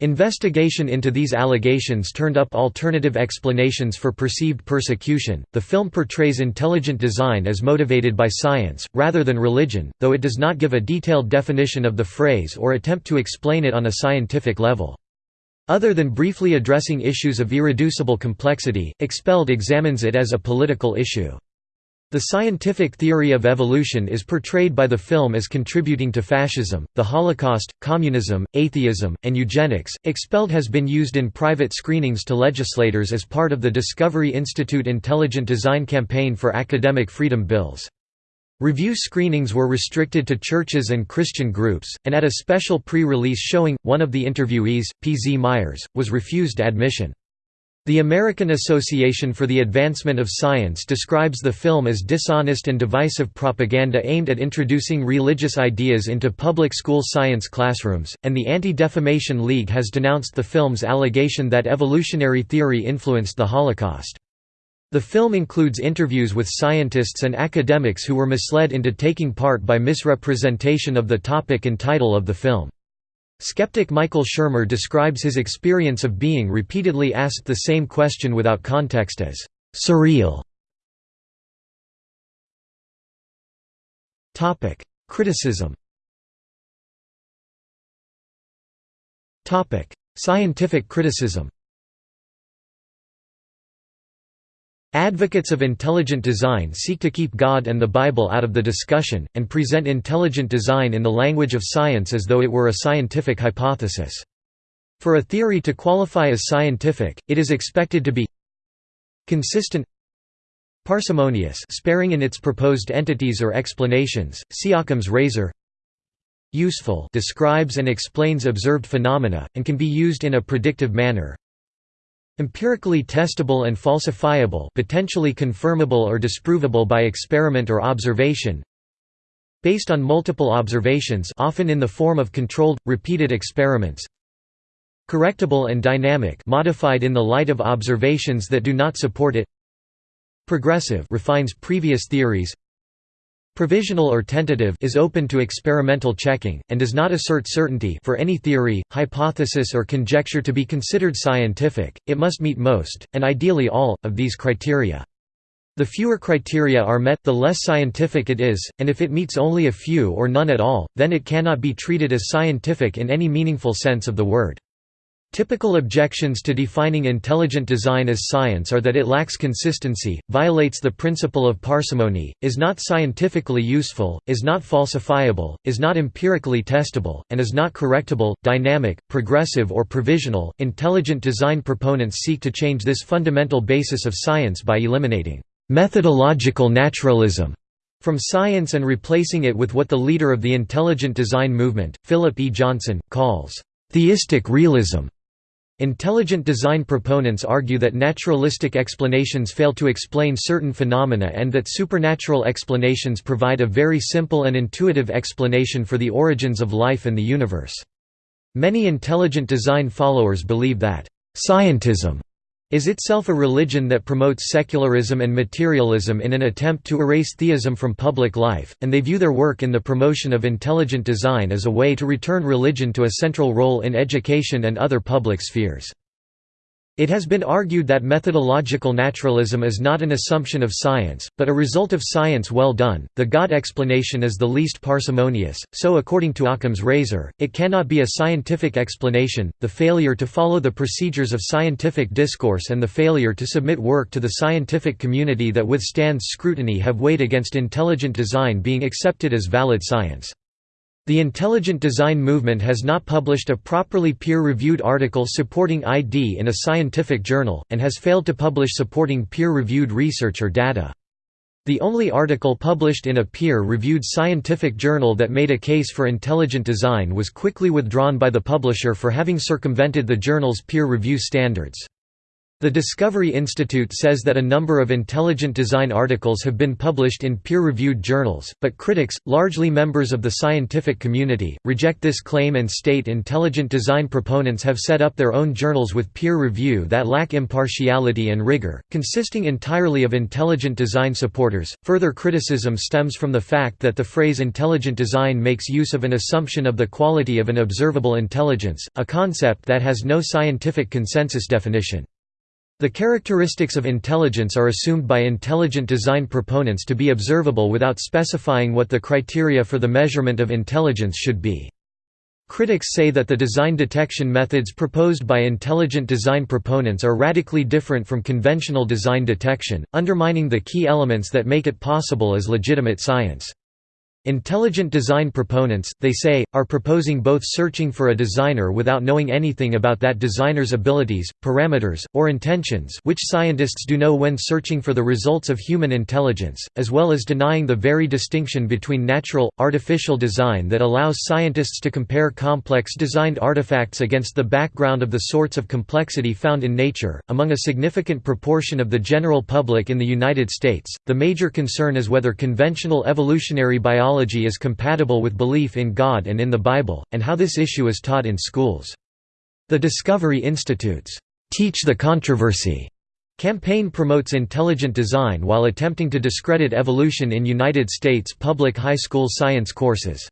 Investigation into these allegations turned up alternative explanations for perceived persecution. The film portrays intelligent design as motivated by science, rather than religion, though it does not give a detailed definition of the phrase or attempt to explain it on a scientific level. Other than briefly addressing issues of irreducible complexity, Expelled examines it as a political issue. The scientific theory of evolution is portrayed by the film as contributing to fascism, the Holocaust, communism, atheism, and eugenics. Expelled has been used in private screenings to legislators as part of the Discovery Institute Intelligent Design campaign for academic freedom bills. Review screenings were restricted to churches and Christian groups, and at a special pre-release showing, one of the interviewees, P. Z. Myers, was refused admission. The American Association for the Advancement of Science describes the film as dishonest and divisive propaganda aimed at introducing religious ideas into public school science classrooms, and the Anti-Defamation League has denounced the film's allegation that evolutionary theory influenced the Holocaust. The film includes interviews with scientists and academics who were misled into taking part by misrepresentation of the topic and title of the film. Skeptic Michael Shermer describes his experience of being repeatedly asked the same question without context as surreal. Topic: Criticism. Topic: Scientific criticism. Advocates of intelligent design seek to keep God and the Bible out of the discussion, and present intelligent design in the language of science as though it were a scientific hypothesis. For a theory to qualify as scientific, it is expected to be consistent parsimonious sparing in its proposed entities or explanations, see Occam's razor useful describes and explains observed phenomena, and can be used in a predictive manner Empirically testable and falsifiable potentially confirmable or disprovable by experiment or observation Based on multiple observations often in the form of controlled, repeated experiments Correctable and dynamic modified in the light of observations that do not support it Progressive refines previous theories Provisional or tentative is open to experimental checking, and does not assert certainty for any theory, hypothesis or conjecture to be considered scientific, it must meet most, and ideally all, of these criteria. The fewer criteria are met, the less scientific it is, and if it meets only a few or none at all, then it cannot be treated as scientific in any meaningful sense of the word. Typical objections to defining intelligent design as science are that it lacks consistency, violates the principle of parsimony, is not scientifically useful, is not falsifiable, is not empirically testable, and is not correctable, dynamic, progressive or provisional. Intelligent design proponents seek to change this fundamental basis of science by eliminating methodological naturalism from science and replacing it with what the leader of the intelligent design movement, Philip E. Johnson, calls theistic realism. Intelligent design proponents argue that naturalistic explanations fail to explain certain phenomena and that supernatural explanations provide a very simple and intuitive explanation for the origins of life and the universe. Many intelligent design followers believe that, "...scientism," is itself a religion that promotes secularism and materialism in an attempt to erase theism from public life, and they view their work in the promotion of intelligent design as a way to return religion to a central role in education and other public spheres. It has been argued that methodological naturalism is not an assumption of science, but a result of science well done. The God explanation is the least parsimonious, so according to Occam's razor, it cannot be a scientific explanation. The failure to follow the procedures of scientific discourse and the failure to submit work to the scientific community that withstands scrutiny have weighed against intelligent design being accepted as valid science. The intelligent design movement has not published a properly peer-reviewed article supporting ID in a scientific journal, and has failed to publish supporting peer-reviewed research or data. The only article published in a peer-reviewed scientific journal that made a case for intelligent design was quickly withdrawn by the publisher for having circumvented the journal's peer review standards. The Discovery Institute says that a number of intelligent design articles have been published in peer-reviewed journals, but critics, largely members of the scientific community, reject this claim and state intelligent design proponents have set up their own journals with peer review that lack impartiality and rigor, consisting entirely of intelligent design supporters. Further criticism stems from the fact that the phrase intelligent design makes use of an assumption of the quality of an observable intelligence, a concept that has no scientific consensus definition. The characteristics of intelligence are assumed by intelligent design proponents to be observable without specifying what the criteria for the measurement of intelligence should be. Critics say that the design detection methods proposed by intelligent design proponents are radically different from conventional design detection, undermining the key elements that make it possible as legitimate science. Intelligent design proponents, they say, are proposing both searching for a designer without knowing anything about that designer's abilities, parameters, or intentions which scientists do know when searching for the results of human intelligence, as well as denying the very distinction between natural, artificial design that allows scientists to compare complex designed artifacts against the background of the sorts of complexity found in nature. Among a significant proportion of the general public in the United States, the major concern is whether conventional evolutionary biology theology is compatible with belief in God and in the Bible, and how this issue is taught in schools. The Discovery Institute's Teach the Controversy campaign promotes intelligent design while attempting to discredit evolution in United States public high school science courses.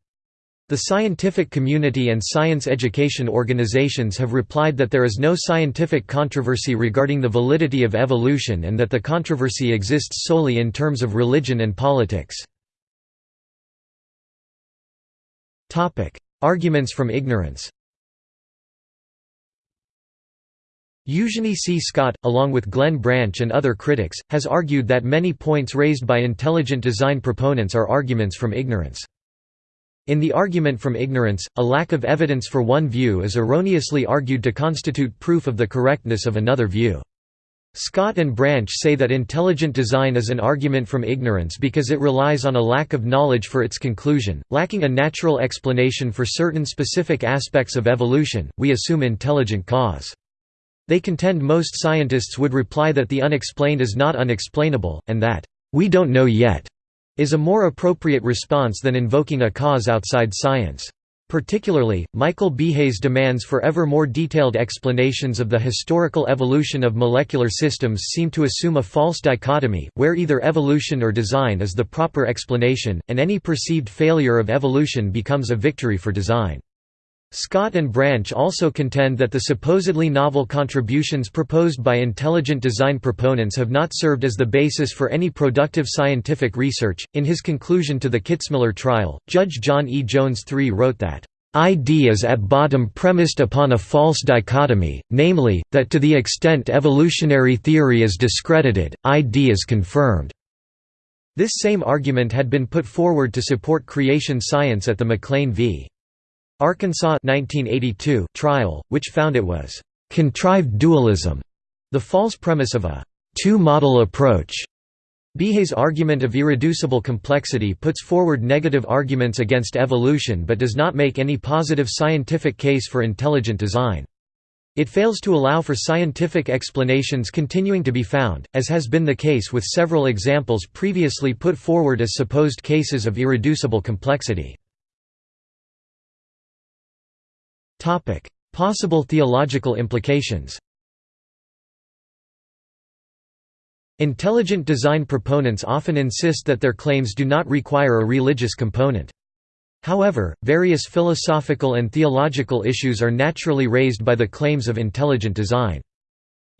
The scientific community and science education organizations have replied that there is no scientific controversy regarding the validity of evolution and that the controversy exists solely in terms of religion and politics. Arguments from ignorance Eugenie C. Scott, along with Glenn Branch and other critics, has argued that many points raised by intelligent design proponents are arguments from ignorance. In the argument from ignorance, a lack of evidence for one view is erroneously argued to constitute proof of the correctness of another view. Scott and Branch say that intelligent design is an argument from ignorance because it relies on a lack of knowledge for its conclusion, lacking a natural explanation for certain specific aspects of evolution, we assume intelligent cause. They contend most scientists would reply that the unexplained is not unexplainable, and that, "'we don't know yet' is a more appropriate response than invoking a cause outside science. Particularly, Michael Behe's demands for ever more detailed explanations of the historical evolution of molecular systems seem to assume a false dichotomy, where either evolution or design is the proper explanation, and any perceived failure of evolution becomes a victory for design. Scott and Branch also contend that the supposedly novel contributions proposed by intelligent design proponents have not served as the basis for any productive scientific research. In his conclusion to the Kitzmiller trial, Judge John E. Jones III wrote that, ID is at bottom premised upon a false dichotomy, namely, that to the extent evolutionary theory is discredited, ID is confirmed. This same argument had been put forward to support creation science at the McLean v. Arkansas 1982 trial, which found it was «contrived dualism», the false premise of a two-model approach. Behe's argument of irreducible complexity puts forward negative arguments against evolution but does not make any positive scientific case for intelligent design. It fails to allow for scientific explanations continuing to be found, as has been the case with several examples previously put forward as supposed cases of irreducible complexity. Possible theological implications Intelligent design proponents often insist that their claims do not require a religious component. However, various philosophical and theological issues are naturally raised by the claims of intelligent design.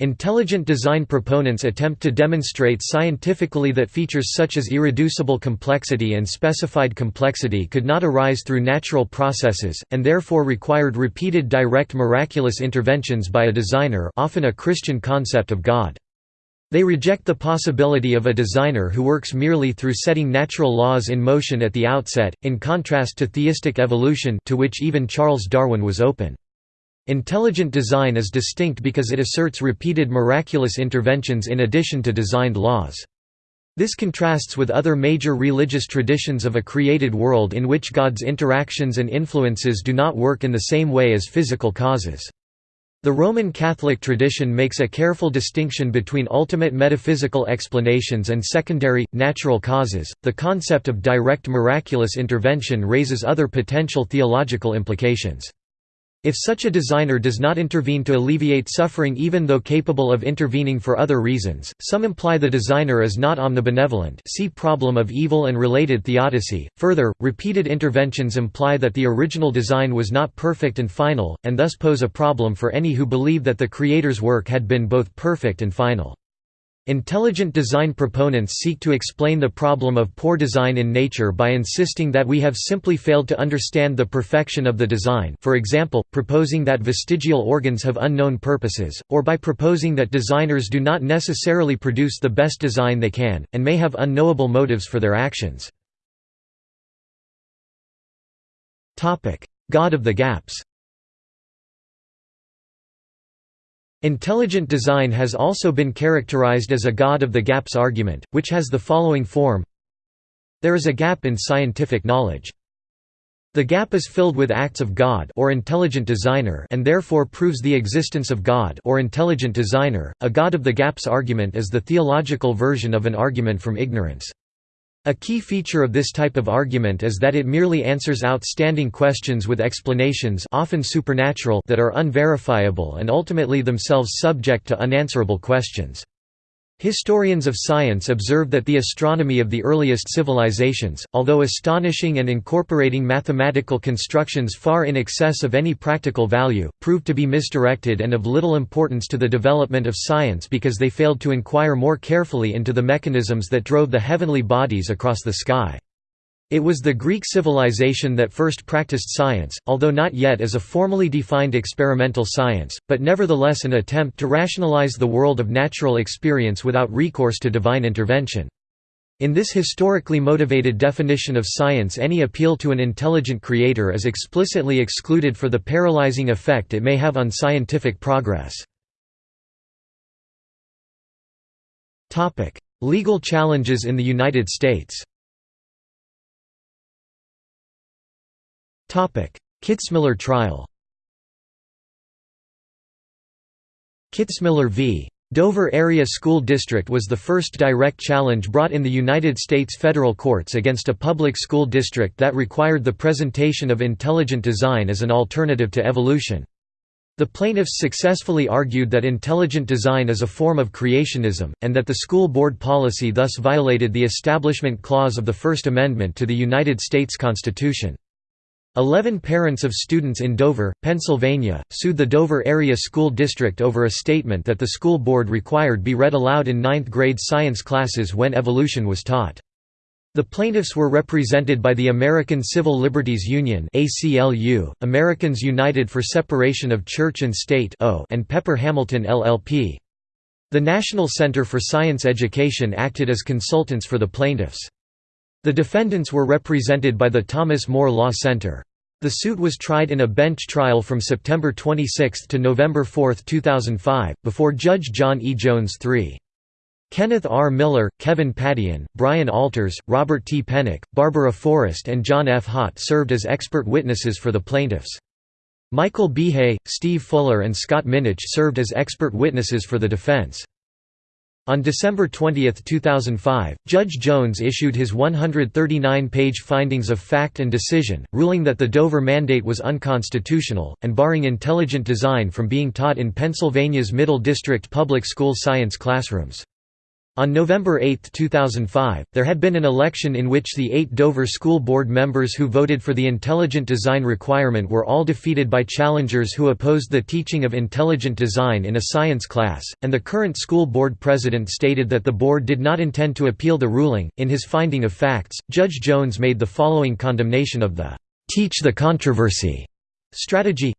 Intelligent design proponents attempt to demonstrate scientifically that features such as irreducible complexity and specified complexity could not arise through natural processes, and therefore required repeated direct miraculous interventions by a designer often a Christian concept of God. They reject the possibility of a designer who works merely through setting natural laws in motion at the outset, in contrast to theistic evolution to which even Charles Darwin was open. Intelligent design is distinct because it asserts repeated miraculous interventions in addition to designed laws. This contrasts with other major religious traditions of a created world in which God's interactions and influences do not work in the same way as physical causes. The Roman Catholic tradition makes a careful distinction between ultimate metaphysical explanations and secondary, natural causes. The concept of direct miraculous intervention raises other potential theological implications. If such a designer does not intervene to alleviate suffering even though capable of intervening for other reasons, some imply the designer is not omnibenevolent see problem of evil and related theodicy. Further, repeated interventions imply that the original design was not perfect and final, and thus pose a problem for any who believe that the Creator's work had been both perfect and final. Intelligent design proponents seek to explain the problem of poor design in nature by insisting that we have simply failed to understand the perfection of the design for example, proposing that vestigial organs have unknown purposes, or by proposing that designers do not necessarily produce the best design they can, and may have unknowable motives for their actions. God of the gaps Intelligent design has also been characterized as a God of the gaps argument, which has the following form There is a gap in scientific knowledge. The gap is filled with acts of God or intelligent designer and therefore proves the existence of God or intelligent designer. A God of the gaps argument is the theological version of an argument from ignorance. A key feature of this type of argument is that it merely answers outstanding questions with explanations often supernatural that are unverifiable and ultimately themselves subject to unanswerable questions. Historians of science observe that the astronomy of the earliest civilizations, although astonishing and incorporating mathematical constructions far in excess of any practical value, proved to be misdirected and of little importance to the development of science because they failed to inquire more carefully into the mechanisms that drove the heavenly bodies across the sky. It was the Greek civilization that first practiced science, although not yet as a formally defined experimental science, but nevertheless an attempt to rationalize the world of natural experience without recourse to divine intervention. In this historically motivated definition of science any appeal to an intelligent creator is explicitly excluded for the paralyzing effect it may have on scientific progress. Legal challenges in the United States Kitzmiller trial Kitzmiller v. Dover Area School District was the first direct challenge brought in the United States federal courts against a public school district that required the presentation of intelligent design as an alternative to evolution. The plaintiffs successfully argued that intelligent design is a form of creationism, and that the school board policy thus violated the Establishment Clause of the First Amendment to the United States Constitution. Eleven parents of students in Dover, Pennsylvania, sued the Dover Area School District over a statement that the school board required be read aloud in ninth-grade science classes when evolution was taught. The plaintiffs were represented by the American Civil Liberties Union Americans United for Separation of Church and State and Pepper Hamilton LLP. The National Center for Science Education acted as consultants for the plaintiffs. The defendants were represented by the Thomas More Law Center. The suit was tried in a bench trial from September 26 to November 4, 2005, before Judge John E. Jones III. Kenneth R. Miller, Kevin Padian, Brian Alters, Robert T. Pennock, Barbara Forrest and John F. Haught served as expert witnesses for the plaintiffs. Michael Behe, Steve Fuller and Scott Minnich served as expert witnesses for the defense. On December 20, 2005, Judge Jones issued his 139-page findings of fact and decision, ruling that the Dover mandate was unconstitutional, and barring intelligent design from being taught in Pennsylvania's Middle District public school science classrooms. On November 8, 2005, there had been an election in which the eight Dover School Board members who voted for the intelligent design requirement were all defeated by challengers who opposed the teaching of intelligent design in a science class, and the current school board president stated that the board did not intend to appeal the ruling. In his finding of facts, Judge Jones made the following condemnation of the teach the controversy strategy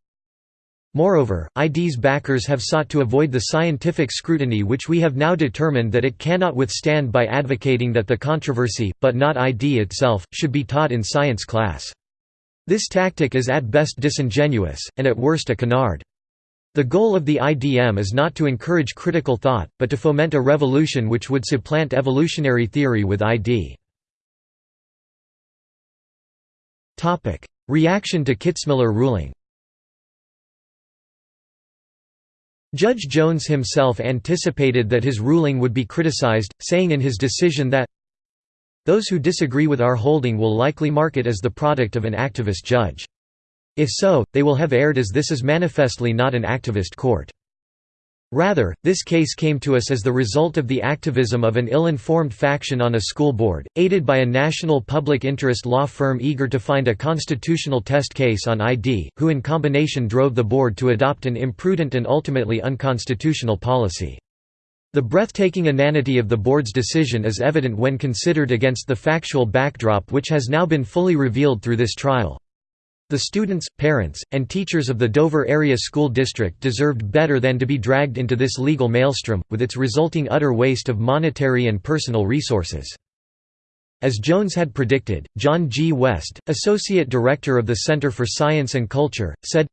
Moreover, ID's backers have sought to avoid the scientific scrutiny which we have now determined that it cannot withstand by advocating that the controversy, but not ID itself, should be taught in science class. This tactic is at best disingenuous, and at worst a canard. The goal of the IDM is not to encourage critical thought, but to foment a revolution which would supplant evolutionary theory with ID. Reaction to Kitzmiller ruling Judge Jones himself anticipated that his ruling would be criticized, saying in his decision that those who disagree with our holding will likely mark it as the product of an activist judge. If so, they will have erred as this is manifestly not an activist court. Rather, this case came to us as the result of the activism of an ill-informed faction on a school board, aided by a national public interest law firm eager to find a constitutional test case on ID, who in combination drove the board to adopt an imprudent and ultimately unconstitutional policy. The breathtaking inanity of the board's decision is evident when considered against the factual backdrop which has now been fully revealed through this trial. The students, parents, and teachers of the Dover Area School District deserved better than to be dragged into this legal maelstrom, with its resulting utter waste of monetary and personal resources. As Jones had predicted, John G. West, Associate Director of the Center for Science and Culture, said,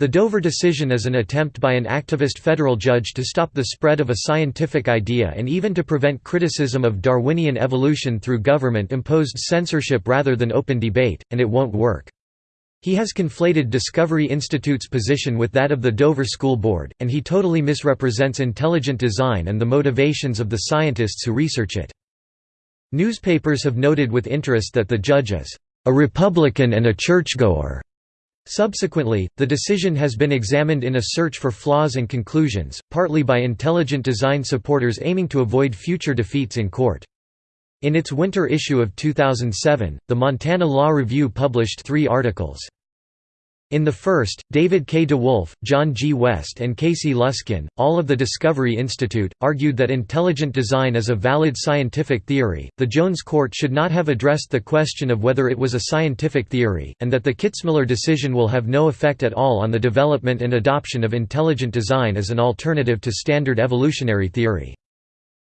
the Dover decision is an attempt by an activist federal judge to stop the spread of a scientific idea and even to prevent criticism of Darwinian evolution through government-imposed censorship rather than open debate, and it won't work. He has conflated Discovery Institute's position with that of the Dover School Board, and he totally misrepresents intelligent design and the motivations of the scientists who research it. Newspapers have noted with interest that the judge is a Republican and a churchgoer. Subsequently, the decision has been examined in a search for flaws and conclusions, partly by intelligent design supporters aiming to avoid future defeats in court. In its winter issue of 2007, the Montana Law Review published three articles. In the first, David K. DeWolf, John G. West and Casey Luskin, all of the Discovery Institute, argued that intelligent design is a valid scientific theory, the Jones court should not have addressed the question of whether it was a scientific theory, and that the Kitzmiller decision will have no effect at all on the development and adoption of intelligent design as an alternative to standard evolutionary theory.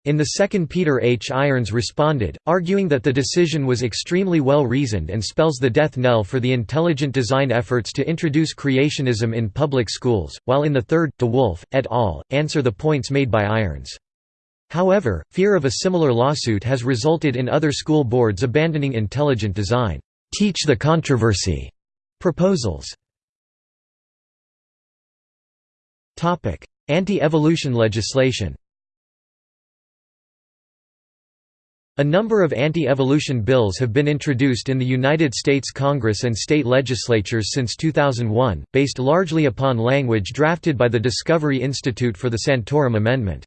In the second Peter H. Irons responded, arguing that the decision was extremely well reasoned and spells the death knell for the intelligent design efforts to introduce creationism in public schools, while in the third, DeWolf, et al., answer the points made by Irons. However, fear of a similar lawsuit has resulted in other school boards abandoning intelligent design, teach the controversy proposals. Anti-evolution legislation A number of anti-evolution bills have been introduced in the United States Congress and state legislatures since 2001, based largely upon language drafted by the Discovery Institute for the Santorum Amendment.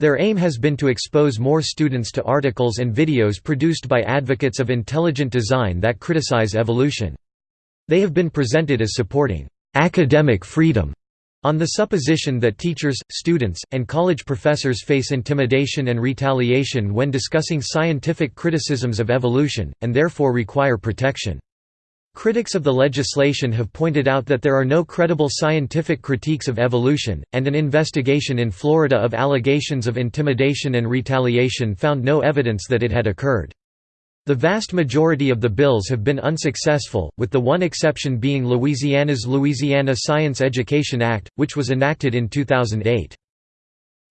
Their aim has been to expose more students to articles and videos produced by advocates of intelligent design that criticize evolution. They have been presented as supporting academic freedom on the supposition that teachers, students, and college professors face intimidation and retaliation when discussing scientific criticisms of evolution, and therefore require protection. Critics of the legislation have pointed out that there are no credible scientific critiques of evolution, and an investigation in Florida of allegations of intimidation and retaliation found no evidence that it had occurred. The vast majority of the bills have been unsuccessful, with the one exception being Louisiana's Louisiana Science Education Act, which was enacted in 2008.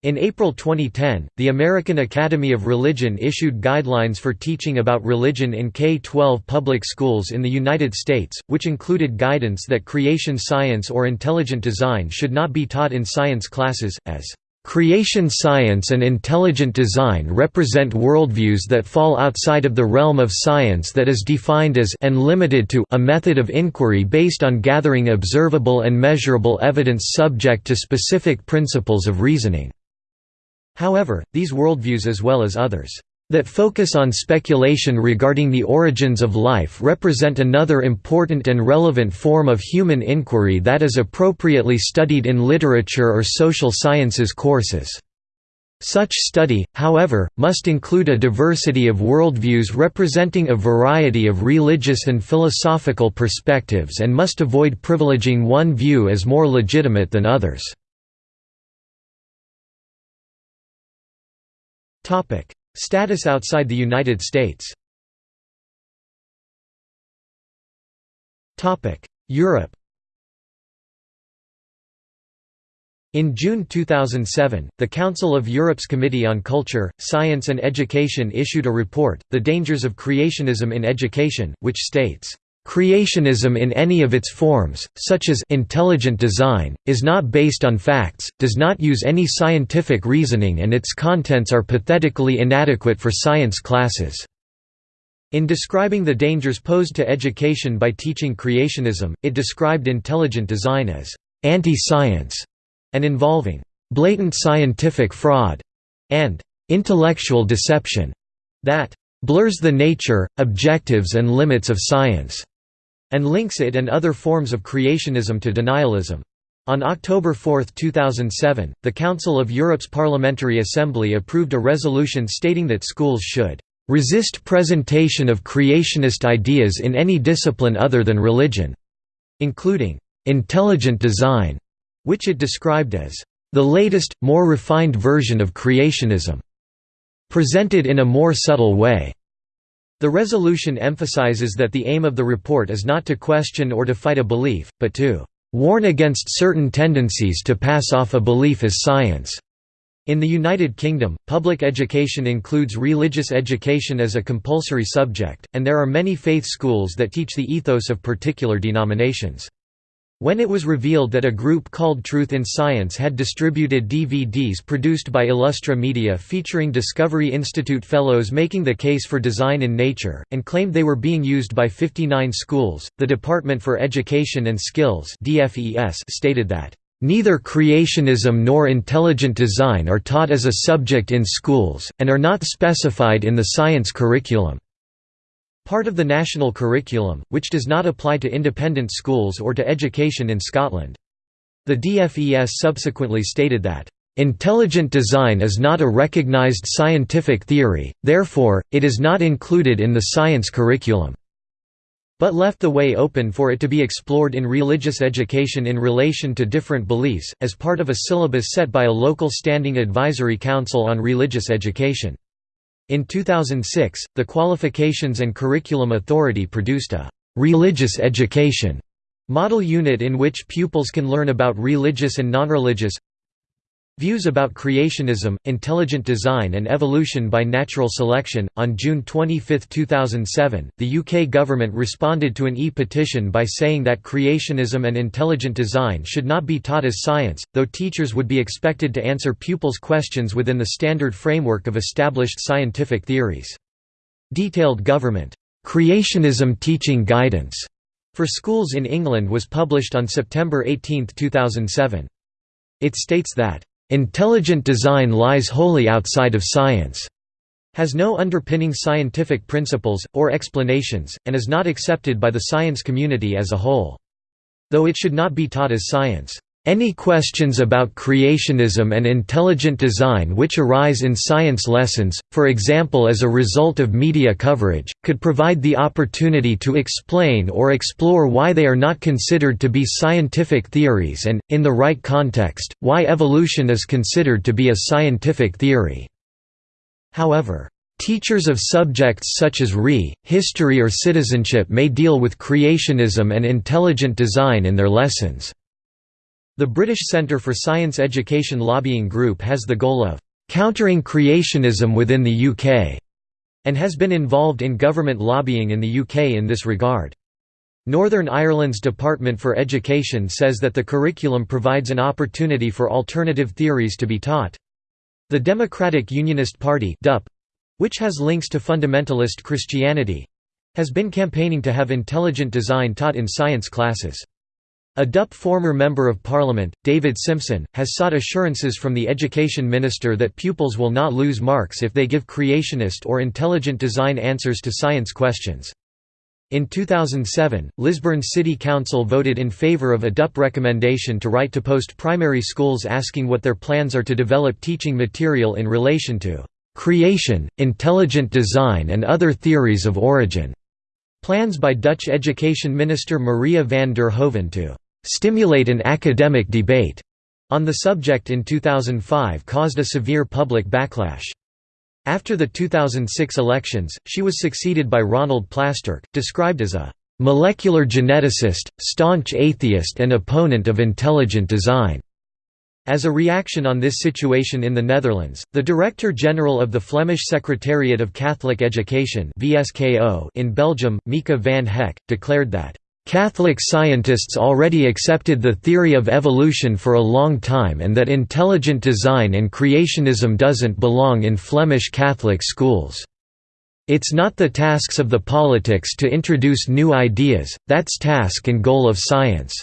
In April 2010, the American Academy of Religion issued guidelines for teaching about religion in K-12 public schools in the United States, which included guidance that creation science or intelligent design should not be taught in science classes, as Creation science and intelligent design represent worldviews that fall outside of the realm of science that is defined as and limited to a method of inquiry based on gathering observable and measurable evidence subject to specific principles of reasoning. However, these worldviews as well as others that focus on speculation regarding the origins of life represent another important and relevant form of human inquiry that is appropriately studied in literature or social sciences courses. Such study, however, must include a diversity of worldviews representing a variety of religious and philosophical perspectives and must avoid privileging one view as more legitimate than others. Status outside the United States. Europe. In June 2007, the Council of Europe's Committee on Culture, Science and Education issued a report, The Dangers of Creationism in Education, which states, Creationism in any of its forms, such as intelligent design, is not based on facts, does not use any scientific reasoning and its contents are pathetically inadequate for science classes. In describing the dangers posed to education by teaching creationism, it described intelligent design as anti-science and involving blatant scientific fraud and intellectual deception that blurs the nature, objectives and limits of science and links it and other forms of creationism to denialism. On October 4, 2007, the Council of Europe's Parliamentary Assembly approved a resolution stating that schools should resist presentation of creationist ideas in any discipline other than religion, including intelligent design, which it described as the latest, more refined version of creationism, presented in a more subtle way. The resolution emphasizes that the aim of the report is not to question or to fight a belief, but to "...warn against certain tendencies to pass off a belief as science." In the United Kingdom, public education includes religious education as a compulsory subject, and there are many faith schools that teach the ethos of particular denominations. When it was revealed that a group called Truth in Science had distributed DVDs produced by Illustra Media featuring Discovery Institute fellows making the case for design in nature, and claimed they were being used by 59 schools, the Department for Education and Skills stated that, "...neither creationism nor intelligent design are taught as a subject in schools, and are not specified in the science curriculum." Part of the national curriculum, which does not apply to independent schools or to education in Scotland. The DFES subsequently stated that, "...intelligent design is not a recognised scientific theory, therefore, it is not included in the science curriculum." but left the way open for it to be explored in religious education in relation to different beliefs, as part of a syllabus set by a local Standing Advisory Council on Religious Education. In 2006, the Qualifications and Curriculum Authority produced a «religious education» model unit in which pupils can learn about religious and non-religious Views about Creationism, Intelligent Design and Evolution by Natural Selection. On June 25, 2007, the UK government responded to an e-petition by saying that creationism and intelligent design should not be taught as science, though teachers would be expected to answer pupils' questions within the standard framework of established scientific theories. Detailed government creationism teaching guidance for schools in England was published on September 18, 2007. It states that Intelligent design lies wholly outside of science, has no underpinning scientific principles, or explanations, and is not accepted by the science community as a whole. Though it should not be taught as science. Any questions about creationism and intelligent design which arise in science lessons, for example as a result of media coverage, could provide the opportunity to explain or explore why they are not considered to be scientific theories and, in the right context, why evolution is considered to be a scientific theory. However, Teachers of subjects such as RE, history or citizenship may deal with creationism and intelligent design in their lessons. The British Centre for Science Education Lobbying Group has the goal of «countering creationism within the UK» and has been involved in government lobbying in the UK in this regard. Northern Ireland's Department for Education says that the curriculum provides an opportunity for alternative theories to be taught. The Democratic Unionist Party which has links to fundamentalist Christianity has been campaigning to have intelligent design taught in science classes. A DUP former Member of Parliament, David Simpson, has sought assurances from the Education Minister that pupils will not lose marks if they give creationist or intelligent design answers to science questions. In 2007, Lisburn City Council voted in favour of a DUP recommendation to write to post-primary schools asking what their plans are to develop teaching material in relation to "...creation, intelligent design and other theories of origin." Plans by Dutch Education Minister Maria van der Hoeven to stimulate an academic debate on the subject in 2005 caused a severe public backlash. After the 2006 elections, she was succeeded by Ronald Plasterk, described as a molecular geneticist, staunch atheist and opponent of intelligent design. As a reaction on this situation in the Netherlands, the Director-General of the Flemish Secretariat of Catholic Education in Belgium, Mieke Van Hecke, declared that, "...Catholic scientists already accepted the theory of evolution for a long time and that intelligent design and creationism doesn't belong in Flemish Catholic schools. It's not the tasks of the politics to introduce new ideas, that's task and goal of science."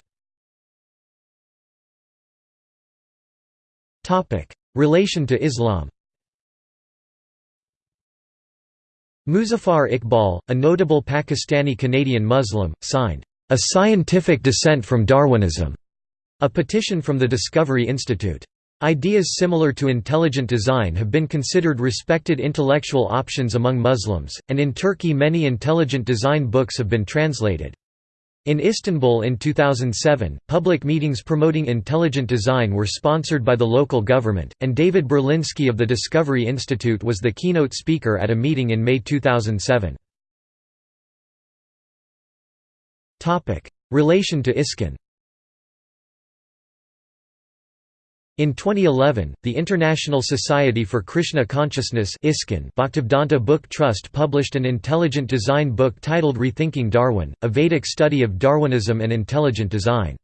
Relation to Islam Muzaffar Iqbal, a notable Pakistani-Canadian Muslim, signed, "...a scientific Dissent from Darwinism", a petition from the Discovery Institute. Ideas similar to intelligent design have been considered respected intellectual options among Muslims, and in Turkey many intelligent design books have been translated. In Istanbul in 2007, public meetings promoting intelligent design were sponsored by the local government, and David Berlinski of the Discovery Institute was the keynote speaker at a meeting in May 2007. Relation to ISKCON In 2011, the International Society for Krishna Consciousness Bhaktivedanta Book Trust published an intelligent design book titled Rethinking Darwin, a Vedic study of Darwinism and intelligent design.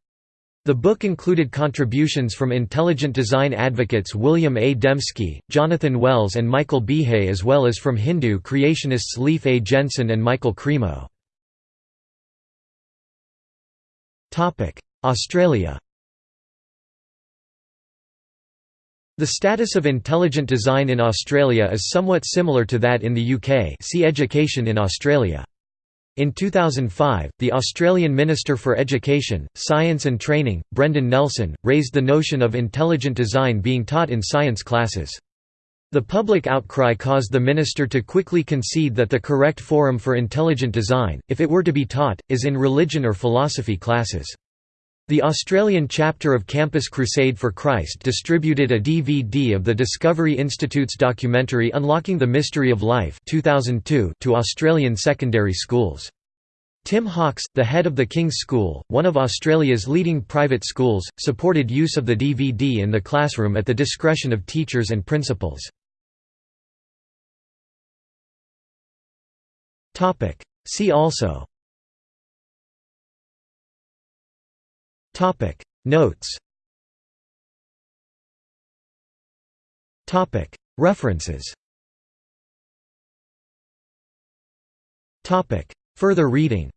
The book included contributions from intelligent design advocates William A. Dembski, Jonathan Wells and Michael Behe as well as from Hindu creationists Leif A. Jensen and Michael Cremo. Australia The status of intelligent design in Australia is somewhat similar to that in the UK see Education in Australia. In 2005, the Australian Minister for Education, Science and Training, Brendan Nelson, raised the notion of intelligent design being taught in science classes. The public outcry caused the minister to quickly concede that the correct forum for intelligent design, if it were to be taught, is in religion or philosophy classes. The Australian chapter of Campus Crusade for Christ distributed a DVD of the Discovery Institute's documentary Unlocking the Mystery of Life 2002 to Australian secondary schools. Tim Hawkes, the head of the King's School, one of Australia's leading private schools, supported use of the DVD in the classroom at the discretion of teachers and principals. See also Topic. Notes. Topic. References. Topic. Further reading